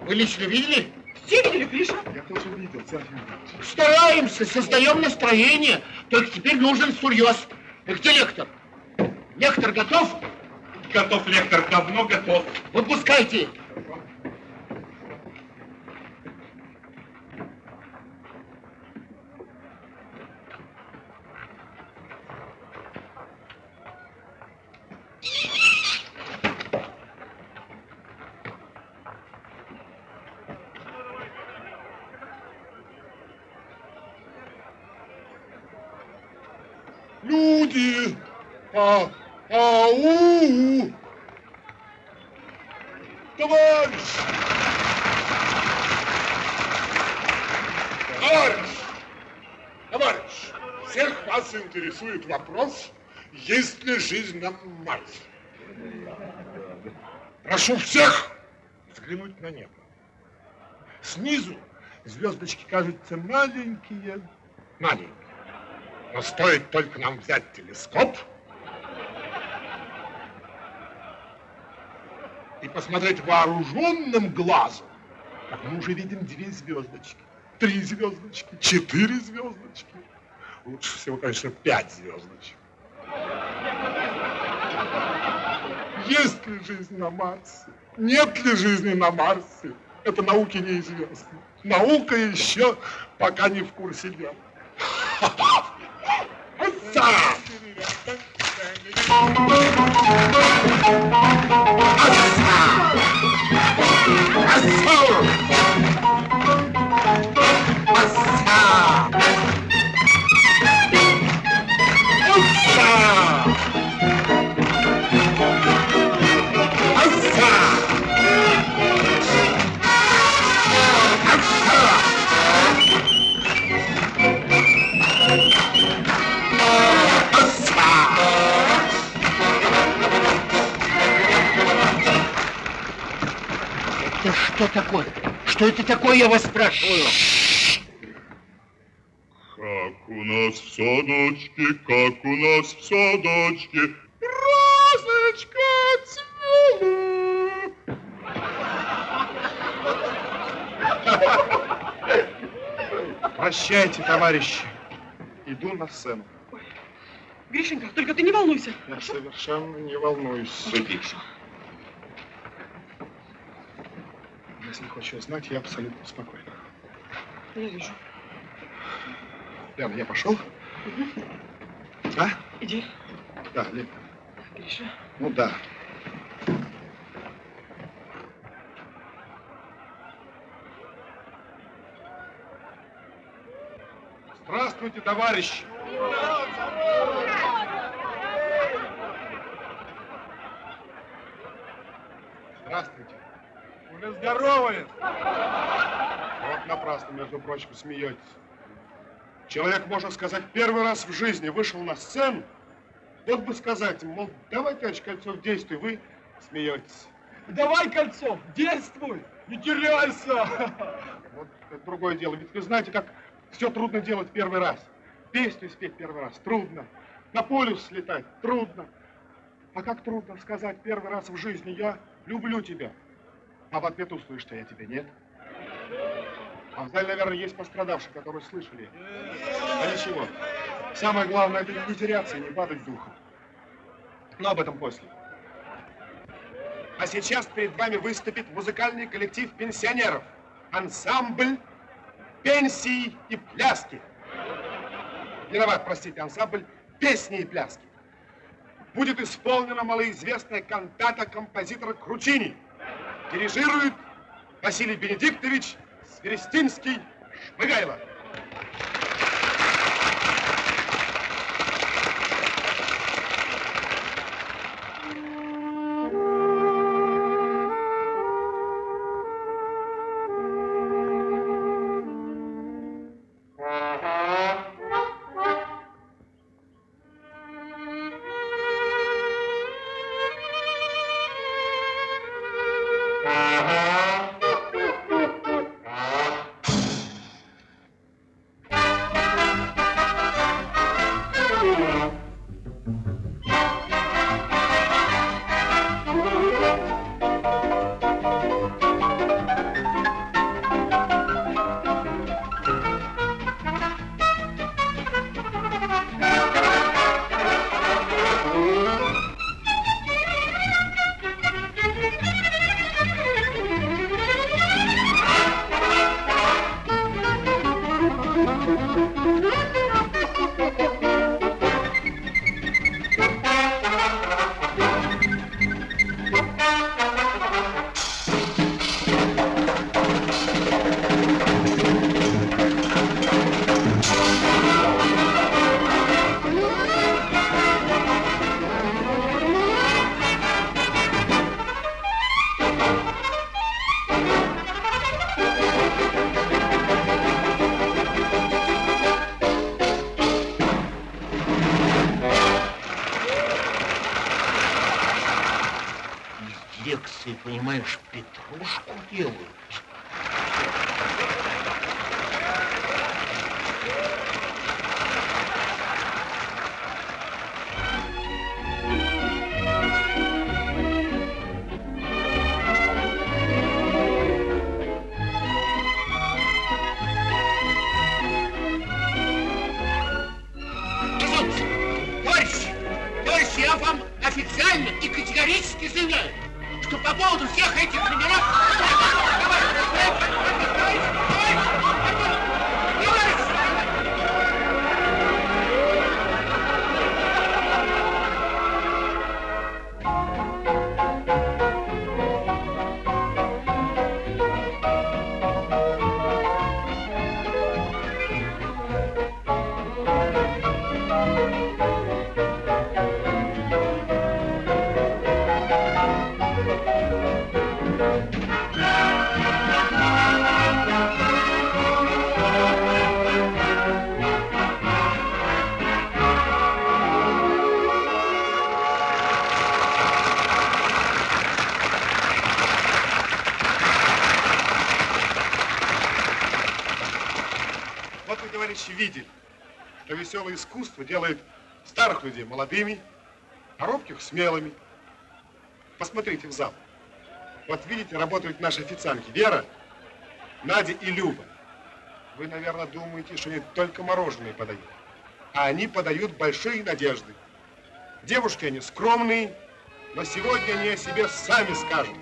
E: Вы лично видели?
H: Все видели, Гриша?
A: Я тоже видел, Серафим Иванович.
E: Стараемся, создаем настроение, только теперь нужен сурьез. И где лектор? Лектор готов?
P: Готов, лектор, давно готов.
E: Выпускайте.
S: Люди! А, ау! Товарищ!
M: Товарищ! Товарищ! Всех вас интересует вопрос, есть ли жизнь на Марсе. Прошу всех взглянуть на небо. Снизу звездочки кажутся маленькие, маленькие. Но стоит только нам взять телескоп и посмотреть вооруженным глазом, как мы уже видим две звездочки, три звездочки, четыре звездочки. Лучше всего, конечно, пять звездочек. Есть ли жизнь на Марсе? Нет ли жизни на Марсе? Это науке неизвестно. Наука еще пока не в курсе дела. Отца!
E: Это что такое? Что это такое, я вас спрашиваю?
K: Как у нас в садочке, как у нас в садочке.
M: Розочка цвела.
A: Прощайте, товарищи. Иду на сцену.
C: Гришенька, только ты не волнуйся.
A: Я совершенно не волнуюсь.
E: Садись.
A: Если хочешь знать, я абсолютно спокоен.
C: Я вижу.
A: Лена, я пошел? А?
C: Иди.
A: Да, Лена.
C: Гриша.
A: Ну да. Здравствуйте, товарищи! Здравствуйте.
D: Здоровались.
A: Вот напрасно, между прочим, смеетесь. Человек, можно сказать, первый раз в жизни вышел на сцену, вот бы сказать, мол, давай, товарищ Кольцов, действуй, вы смеетесь.
D: Давай, Кольцов, действуй, не теряйся.
A: Вот это другое дело. Ведь вы знаете, как все трудно делать первый раз. Песню спеть первый раз трудно. На полюс слетать трудно. А как трудно сказать первый раз в жизни «я люблю тебя», а в ответ услышишь, что я тебя нет. А в зале, наверное, есть пострадавшие, которые слышали. А ничего. Самое главное, это не теряться и не падать духом. Но об этом после. А сейчас перед вами выступит музыкальный коллектив пенсионеров. Ансамбль пенсии и пляски. Виноват, простите, ансамбль песни и пляски. Будет исполнена малоизвестная кантата композитора Кручини. Дирижирует Василий Бенедиктович Сверестинский Вот вы, товарищи, видели, что веселое искусство делает старых людей молодыми, а робких смелыми. Посмотрите в зал. Вот видите, работают наши официантки Вера, Надя и Люба. Вы, наверное, думаете, что они только мороженое подают. А они подают большие надежды. Девушки они скромные, но сегодня они о себе сами скажут.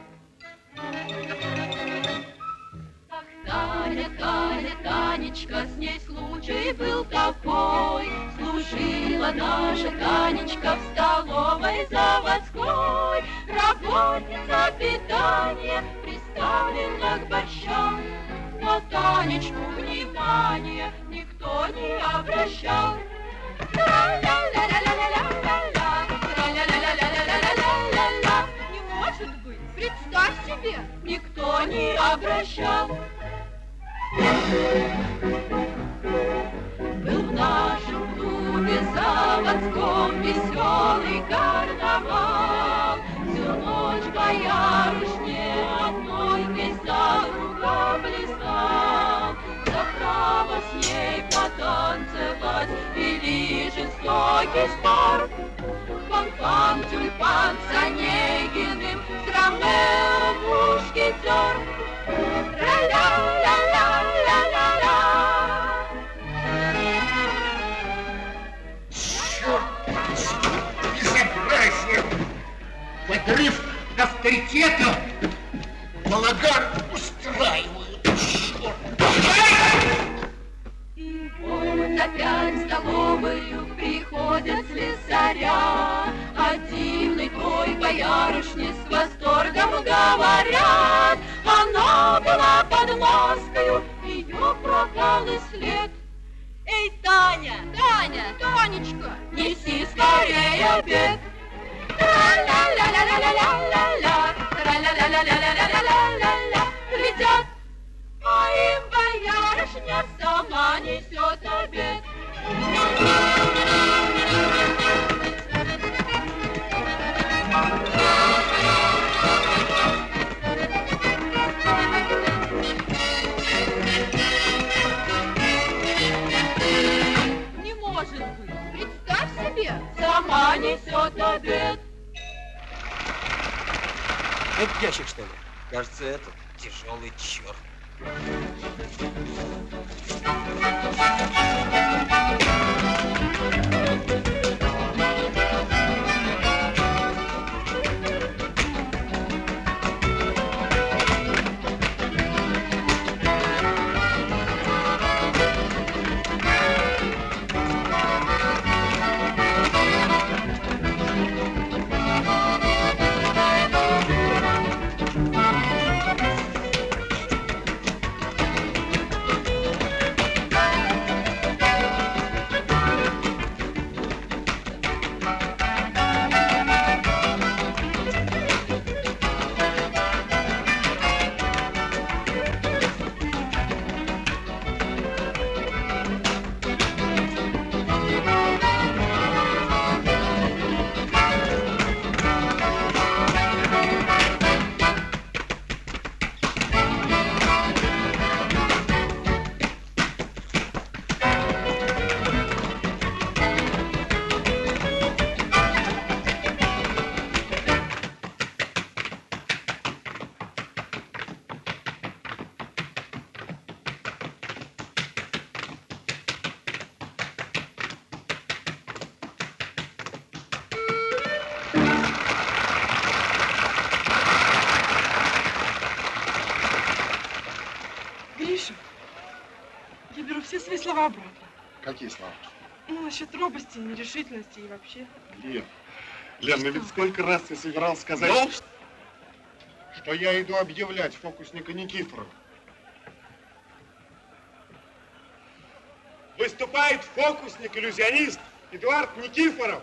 T: Таня, Таня, Танечка, с ней случай был такой. Служила наша Танечка в столовой заводской. Работница питания приставлена к борщам. На Танечку внимания никто не обращал. Не может быть, представь себе, никто не обращал. Был в нашем клубе заводском веселый карнавал. Всю ночь боярышне одной весь за рука плясал. За право с ней потанцевать или жестокий спор. Фонфан, тюльпан с Онегиным, с Ромео мушкетер. Ля-ля-ля-ля-ля-ля-ля.
E: Подрыв авторитета балаган устраивают. Черт!
T: И вот опять в столовую приходят слесаря, О дивной той боярышне с восторгом говорят. Она была под маскою, ее пропал и след. Эй, Таня! Таня! Танечка! Неси скорее обед! Придет моим боярышня, сама несет обед.
B: projeto. Робости, нерешительности и вообще.
A: Лен, Лен, ну ведь сколько раз ты собирался сказать,
E: Ну?
A: что я иду объявлять фокусника Никифорова. Выступает фокусник-иллюзионист Эдуард Никифоров.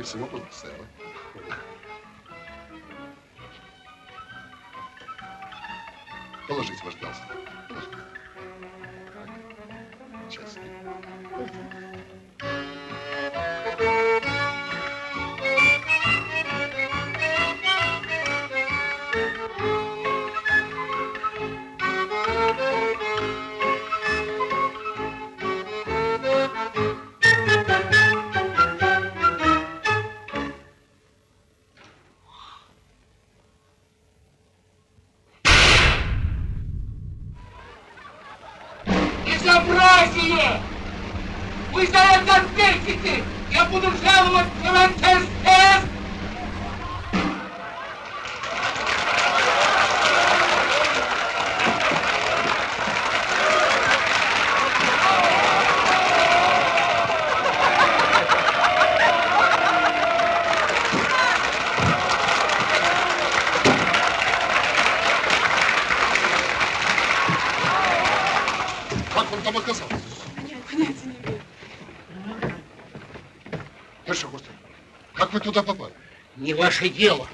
S: Они, вероятнее всего, будут
B: Не
E: ваше дело.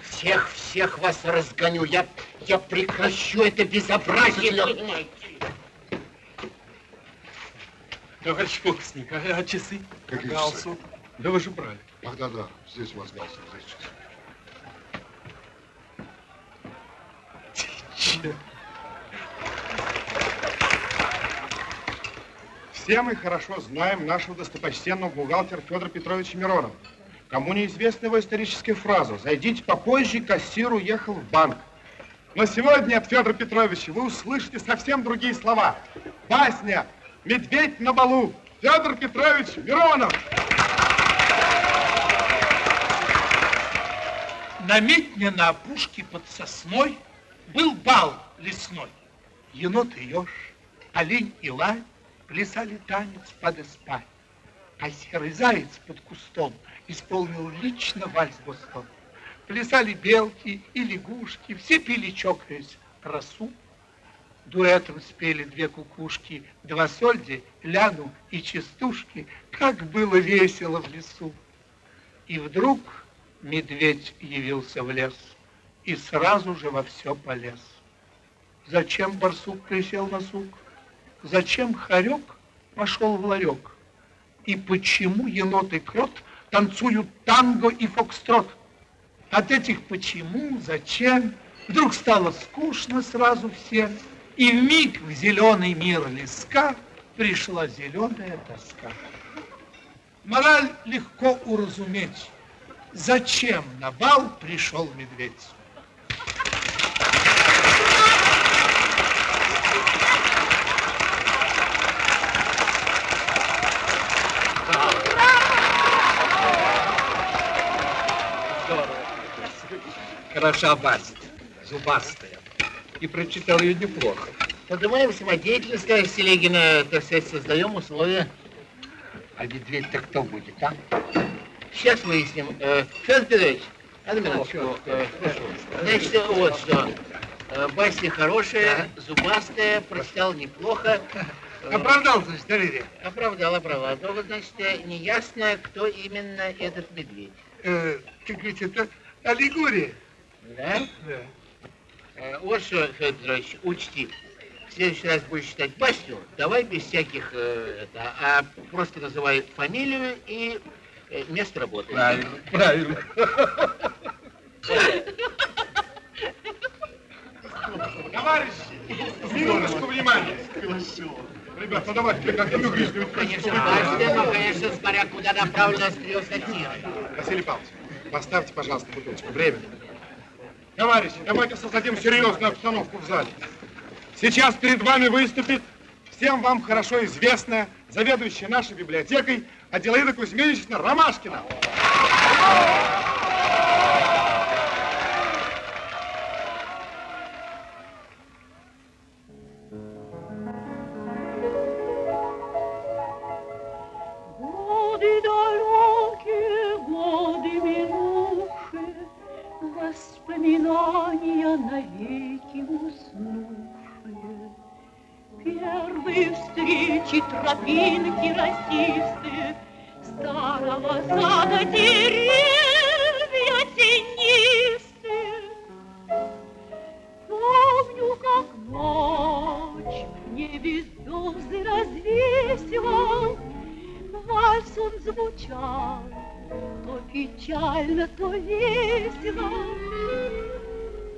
E: Всех, всех вас разгоню. Я, я прекращу это безобразие, понимаете?
U: Товарищ фокусник, а, а часы?
S: Какие
U: Галстук?
S: часы?
U: Да вы же брали.
S: Ах, да, да, здесь у вас галстук, здесь часы.
A: Все мы хорошо знаем нашего достопочтенного бухгалтера Федора Петровича Миронова. Кому неизвестна его историческая фраза «Зайдите попозже, кассир уехал в банк». Но сегодня от Федора Петровича вы услышите совсем другие слова. Басня «Медведь на балу». Федор Петрович Миронов.
F: На метне на опушке под сосной был бал лесной. Енот и еж, олень и лань плясали танец под эспаль. А серый заяц под кустом исполнил лично вальс-бостон. Плясали белки и лягушки, все пили, чокаясь, росу. Дуэтом спели две кукушки, два сольди, ляну и частушки. Как было весело в лесу. И вдруг медведь явился в лес и сразу же во все полез. Зачем барсук присел на сук? Зачем хорек пошел в ларек? И почему енот и крот танцуют танго и фокстрот? От этих почему, зачем, вдруг стало скучно сразу всем, и в миг в зеленый мир леска пришла зеленая тоска. Мораль легко уразуметь. Зачем на бал пришел медведь?
D: Хороша Басит, зубастая. И прочитал ее неплохо.
E: Поднимаем самодеятельность, сказать, Селегина, так сказать, создаем условия.
F: А медведь-то кто будет, а?
E: Сейчас выясним. Э, Федор Петрович, одну минуточку. Э, Значит, вот что. Э, Басня хорошая, зубастая, прочитал неплохо.
F: Оправдал, значит, доверие?
E: Оправдал, оправдал. Только, значит, э, неясно, кто именно этот медведь.
F: Э, как ведь это аллегория.
E: Да?
F: Да.
E: Э, Вот что, Федор Петрович, учти. В следующий раз будешь читать басню, давай без всяких, э, это, а просто называй фамилию и э, место работы.
F: Правильно, правильно.
A: Товарищи, минуточку внимания. Ребята, ну давайте прекратим игру.
E: Конечно, басня, но, конечно, смотря куда направлена острие сатира.
A: Василий Павлович, поставьте, пожалуйста, бутылочку. Время. Товарищи, давайте создадим серьезную обстановку в зале. Сейчас перед вами выступит всем вам хорошо известная заведующая нашей библиотекой Аделаида Кузьминична Ромашкина.
G: Встречи, тропинки росистые, Старого сада деревья тенистые. Помню, как ночь в небе звезды развесила, Вальс он звучал, то печально, то весело.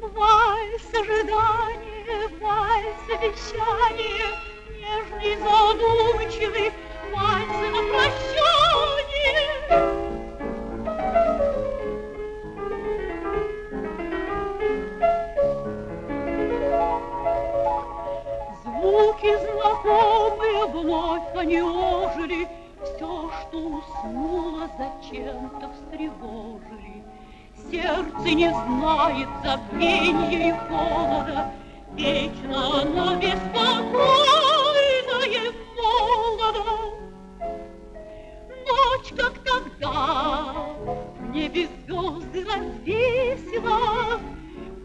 G: Вальс ожидания, вальс обещания, Нежный, задумчивый, вальс на прощание. Звуки знакомые вновь они Все, что уснуло, зачем-то встревожили. Сердце не знает забвенья и холода, Вечно оно беспокойно молодо. Ночь, как тогда, в небе звезды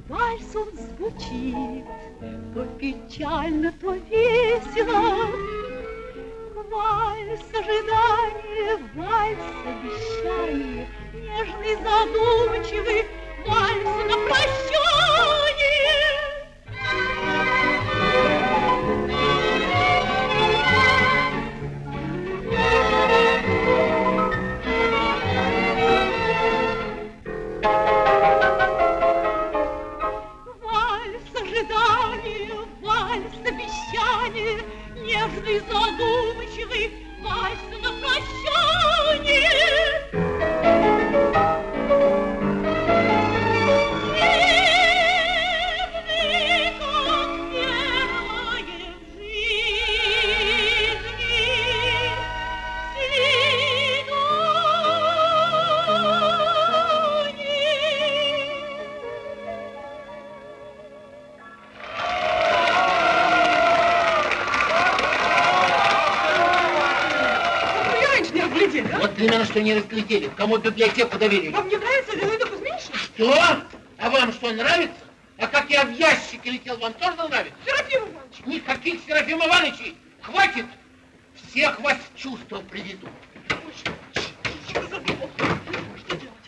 G: Вальс он звучит, то печально, то весело. Вальс ожидания, вальс обещания, Нежный, задумчивый, вальс на прощание.
B: Разглядели.
E: Кому библиотеку доверили.
B: Вам не нравится Аделаида Кузьминична?
E: Что? А вам что, нравится? А как я в ящике летел, вам тоже нравится?
B: Серафим Иванович!
E: Никаких Серафим Ивановичей! Хватит! Всех вас в чувство приведу.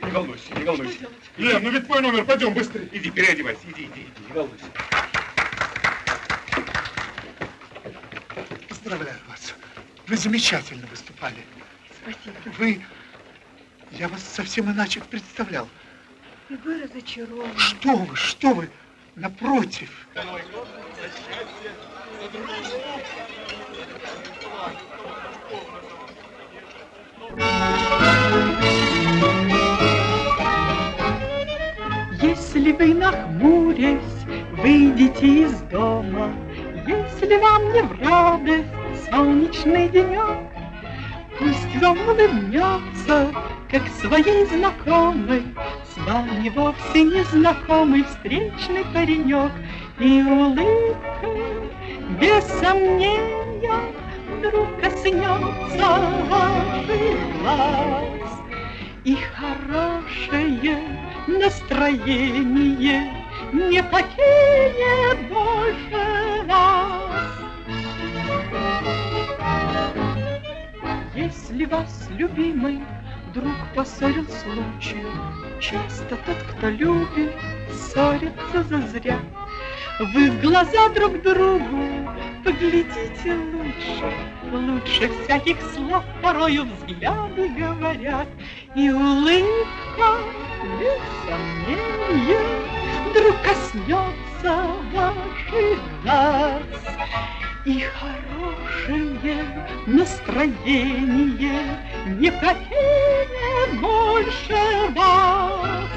A: Не волнуйся, не волнуйся. Лен, ну ведь твой номер, пойдем быстрее. Иди, переодевайся, иди, иди, иди, не волнуйся.
F: Поздравляю вас. Вы замечательно выступали.
V: Спасибо.
F: Вы... Я вас совсем иначе представлял.
V: И вы разочарованы.
F: Что вы, что вы? Напротив.
G: Если вы нахмурясь выйдете из дома, Если вам не в радость солнечный денек, Пусть вам улыбнется, как своей знакомой, С вами вовсе незнакомый встречный паренек, И улыбка, без сомнения, Вдруг коснется ваших глаз. И хорошее настроение
H: не покинет больше вас. Если вас, любимый, вдруг поссорил случай, Часто тот, кто любит, ссорится зазря. Вы в глаза друг другу поглядите лучше, Лучше всяких слов порою взгляды говорят, И улыбка, без сомнения, Вдруг коснется ваших глаз. И хорошее настроение Не покинет больше вас.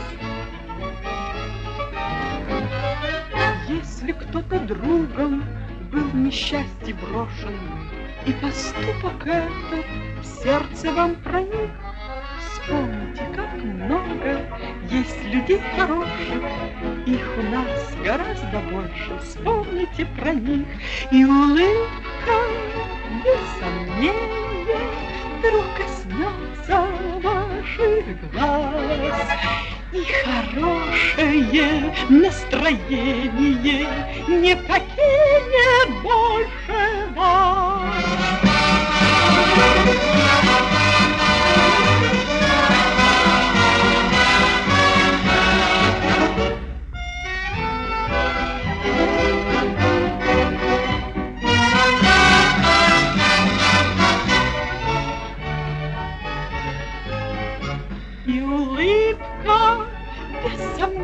H: Если кто-то другом был в несчастье брошен, И поступок этот в сердце вам проник, Вспомните, как много есть людей хороших, Их у нас гораздо больше, вспомните про них, И улыбка, без сомнения, Вдруг коснется ваших глаз. И хорошее настроение не покинет больше вас.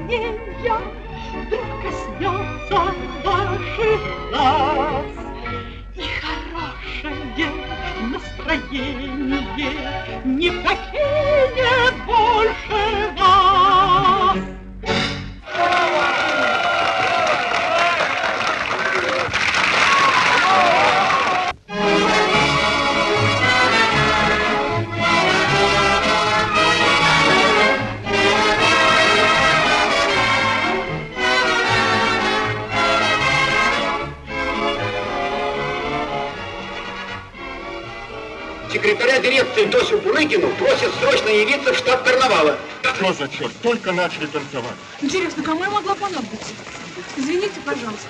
H: Сомнения, вдруг коснется ваших глаз. И хорошее настроение не покинет больше вас.
E: Секретаря дирекции Тосю Бурыгину просят срочно явиться в штаб карнавала.
D: Что за черт? Только начали танцевать.
B: Интересно, кому я могла понадобиться? Извините, пожалуйста.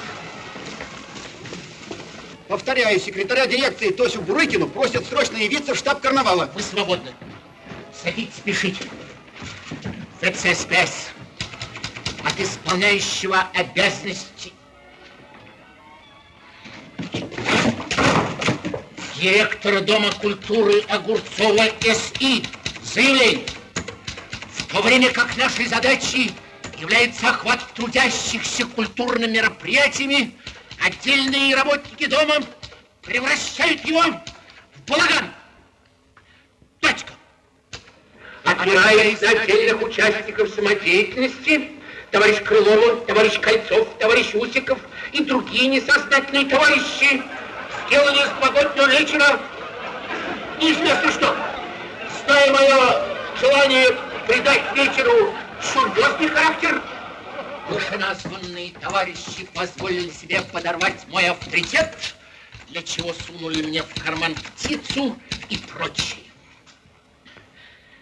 E: Повторяю, секретаря дирекции Тосю Бурыкину просят срочно явиться в штаб карнавала. Вы свободны. Садитесь, спешите. ФЦСПС от исполняющего обязанности директора Дома культуры Огурцова СИ заявление. В то время как нашей задачей является охват трудящихся культурными мероприятиями, отдельные работники дома превращают его в балаган. Точка. На отдельных участников самодеятельности, товарищ Крылова, товарищ Кольцов, товарищ Усиков и другие несознательные товарищи сделали из новогоднего вечера неизвестно что. Зная мое желание придать вечеру серьезный характер, вышеназванные товарищи позволили себе подорвать мой авторитет, для чего сунули мне в карман птицу и прочее.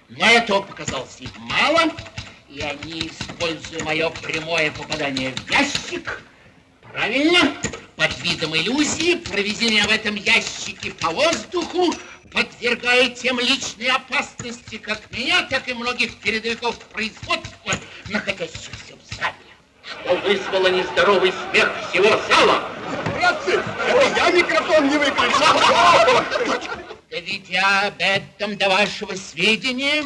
E: Но этого показалось им мало, и они, используя мое прямое попадание в ящик, правильно, под видом иллюзии провели меня в этом ящике по воздуху, подвергая тем личной опасности как меня, так и многих передовиков производства, находящихся в зале, что вызвало нездоровый смех всего зала.
D: Братцы, это я микрофон не выключил.
E: Доведя об этом до вашего сведения,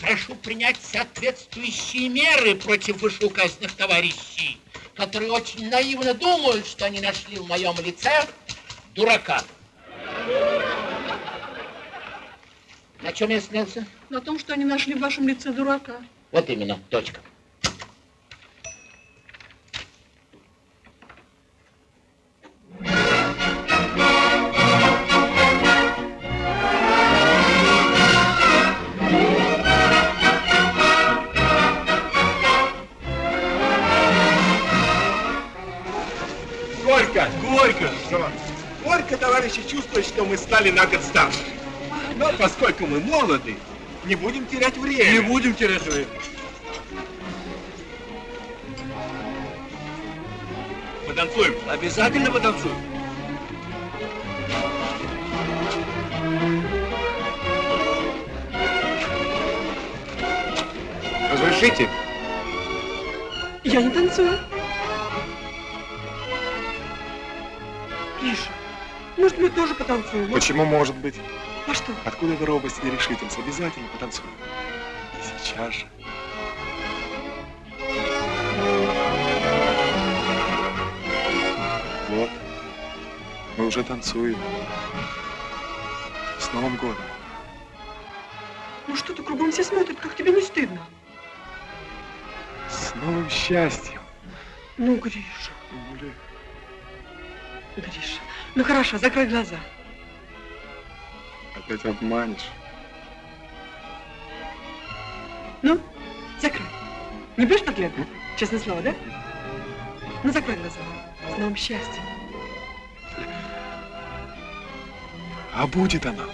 E: прошу принять соответствующие меры против вышеуказанных товарищей, которые очень наивно думают, что они нашли в моем лице дурака. На чем я снялся?
B: На том, что они нашли в вашем лице дурака.
E: Вот именно, точка.
D: Что мы стали на год старше. Но поскольку мы молоды, не будем терять время.
J: Не будем терять время.
W: Потанцуем.
D: Обязательно потанцуем.
X: Разрешите?
H: Я не танцую. Миша, может, мы тоже потанцуем?
Y: Почему может быть?
H: А что?
Y: Откуда эта робость и нерешительность? Обязательно потанцуем. И сейчас же. Вот. Мы уже танцуем. С Новым годом.
H: Ну что ты, кругом все смотрят, как тебе не стыдно?
Y: С новым счастьем.
H: Ну, Гриша,
Y: Блин.
H: Гриша. Ну хорошо, закрой глаза.
Y: Опять обманешь.
H: Ну, закрой. Не будешь подглядывать? Честное слово, да? Ну, закрой глаза. С новым счастьем.
Y: А будет она.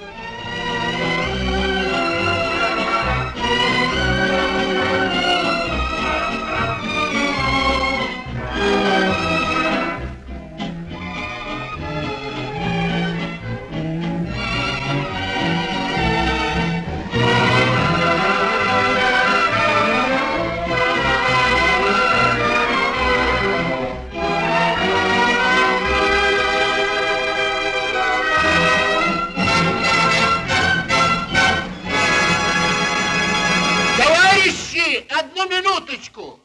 E: Минуточку.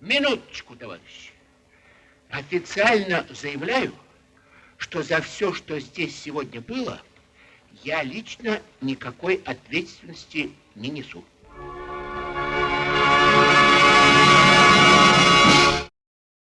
E: Минуточку, товарищи. Официально заявляю, что за все, что здесь сегодня было, я лично никакой ответственности не несу.